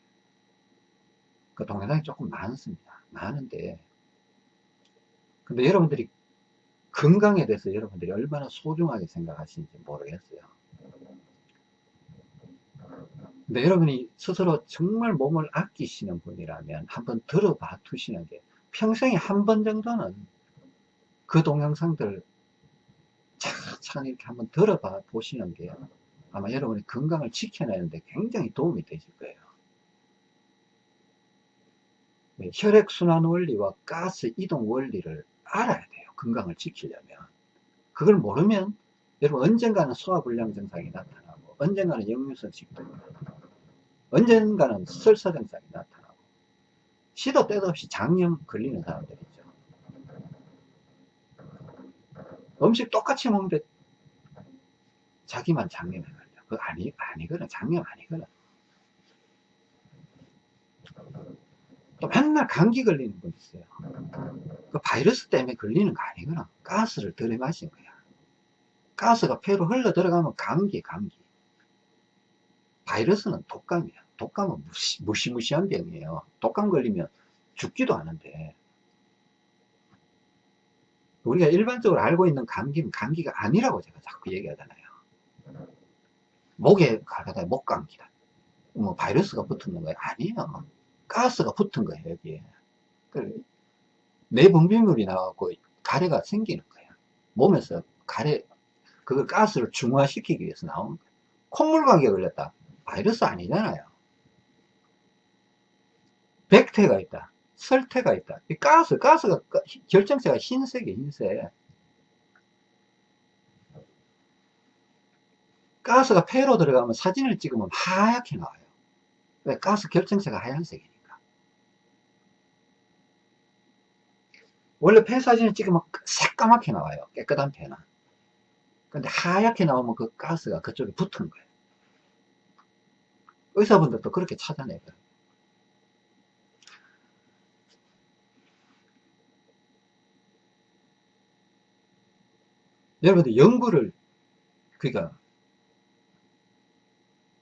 그 동영상이 조금 많습니다. 많은데, 근데 여러분들이 건강에 대해서 여러분들이 얼마나 소중하게 생각하시는지 모르겠어요. 근데 여러분이 스스로 정말 몸을 아끼시는 분이라면 한번 들어봐 두시는 게 평생에 한 번 정도는 그 동영상들 차차 이렇게 한번 들어봐 보시는 게 아마 여러분의 건강을 지켜내는데 굉장히 도움이 되실 거예요. 네, 혈액순환 원리와 가스 이동 원리를 알아야 돼요. 건강을 지키려면. 그걸 모르면 여러분 언젠가는 소화불량 증상이 나타나고 언젠가는 역류성 식도염 언젠가는 설사 증상이 나타나고 시도 때도 없이 장염 걸리는 사람들이 있죠. 음식 똑같이 먹는데 자기만 장염에 걸려. 그거 아니, 아니거든. 장염 아니거든. 또 맨날 감기 걸리는 분 있어요. 그 바이러스 때문에 걸리는 거 아니거든. 가스를 들이마신 거야. 가스가 폐로 흘러 들어가면 감기, 감기. 바이러스는 독감이야. 독감은 무시, 무시무시한 병이에요. 독감 걸리면 죽지도 않은데. 우리가 일반적으로 알고 있는 감기는 감기가 아니라고 제가 자꾸 얘기하잖아요. 목에 가다가 목감기다. 뭐 바이러스가 붙는 거예요? 아니에요. 가스가 붙은 거예요, 여기에. 내분비물이 나와갖고 가래가 생기는 거예요. 몸에서 가래, 그걸 가스를 중화시키기 위해서 나온 거예요. 콧물 감기에 걸렸다. 바이러스 아니잖아요. 백태가 있다. 설태가 있다. 이 가스, 가스가, 결정체가 흰색이에요, 흰색. 가스가 폐로 들어가면 사진을 찍으면 하얗게 나와요. 왜? 가스 결정체가 하얀색이니까. 원래 폐 사진을 찍으면 새까맣게 나와요. 깨끗한 폐는. 근데 하얗게 나오면 그 가스가 그쪽에 붙은 거예요. 의사분들도 그렇게 찾아내거든요. 여러분들 연구를 그러니까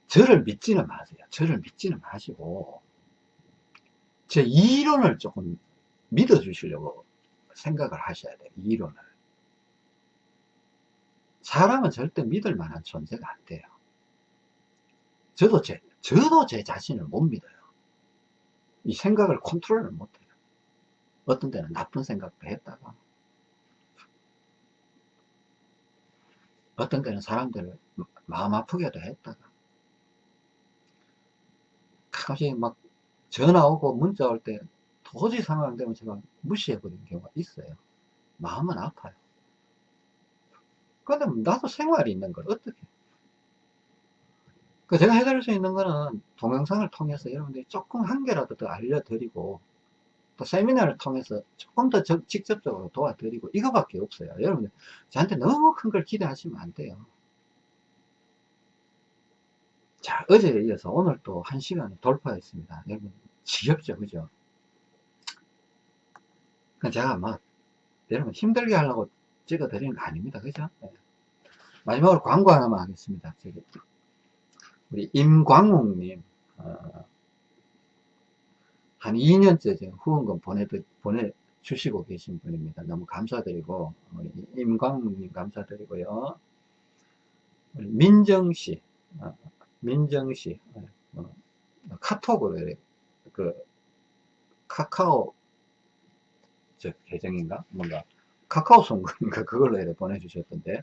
저를 믿지는 마세요. 저를 믿지는 마시고 제 이론을 조금 믿어 주시려고 생각을 하셔야 돼요. 이론을. 사람은 절대 믿을 만한 존재가 안 돼요. 저도 제, 저도 제 자신을 못 믿어요. 이 생각을 컨트롤을 못 해요. 어떤 때는 나쁜 생각도 했다가, 어떤 때는 사람들을 마음 아프게도 했다가, 가끔씩 막 전화 오고 문자 올 때 도저히 상황 안 되면 제가 무시해버리는 경우가 있어요. 마음은 아파요. 근데 나도 생활이 있는 걸 어떻게. 그 제가 해드릴 수 있는 거는 동영상을 통해서 여러분들이 조금 한 개라도 더 알려드리고 또 세미나를 통해서 조금 더 직접적으로 도와드리고 이거밖에 없어요. 여러분들 저한테 너무 큰 걸 기대하시면 안 돼요. 자, 어제에 이어서 오늘 또 한 시간을 돌파했습니다. 여러분, 지겹죠, 그죠? 제가 막, 여러분 힘들게 하려고 찍어 드리는 거 아닙니다. 그죠? 네. 마지막으로 광고 하나만 하겠습니다. 우리 임광욱님, 어, 한 2년째 후원금 보내, 보내주시고 계신 분입니다. 너무 감사드리고, 임광욱님 감사드리고요. 민정씨, 어, 민정씨, 어, 카톡으로, 그, 카카오, 저 계정인가? 뭔가, 카카오 송인가 그걸로 이렇게 보내주셨던데,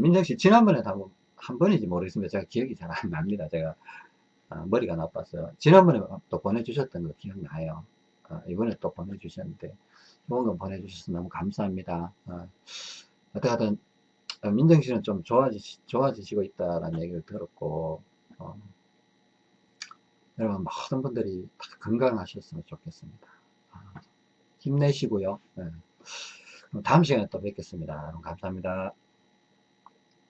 민정 씨, 지난번에 한번, 한 번인지 모르겠습니다. 제가 기억이 잘 안 납니다. 제가, 아, 머리가 나빠서. 지난번에 또 보내주셨던 거 기억나요. 아, 이번에 또 보내주셨는데, 좋은 거 보내주셔서 너무 감사합니다. 아, 어, 민정 씨는 좀 좋아지, 좋아지시고 있다라는 얘기를 들었고, 어, 여러분, 모든 분들이 다 건강하셨으면 좋겠습니다. 아, 힘내시고요. 네. 다음 시간에 또 뵙겠습니다. 감사합니다.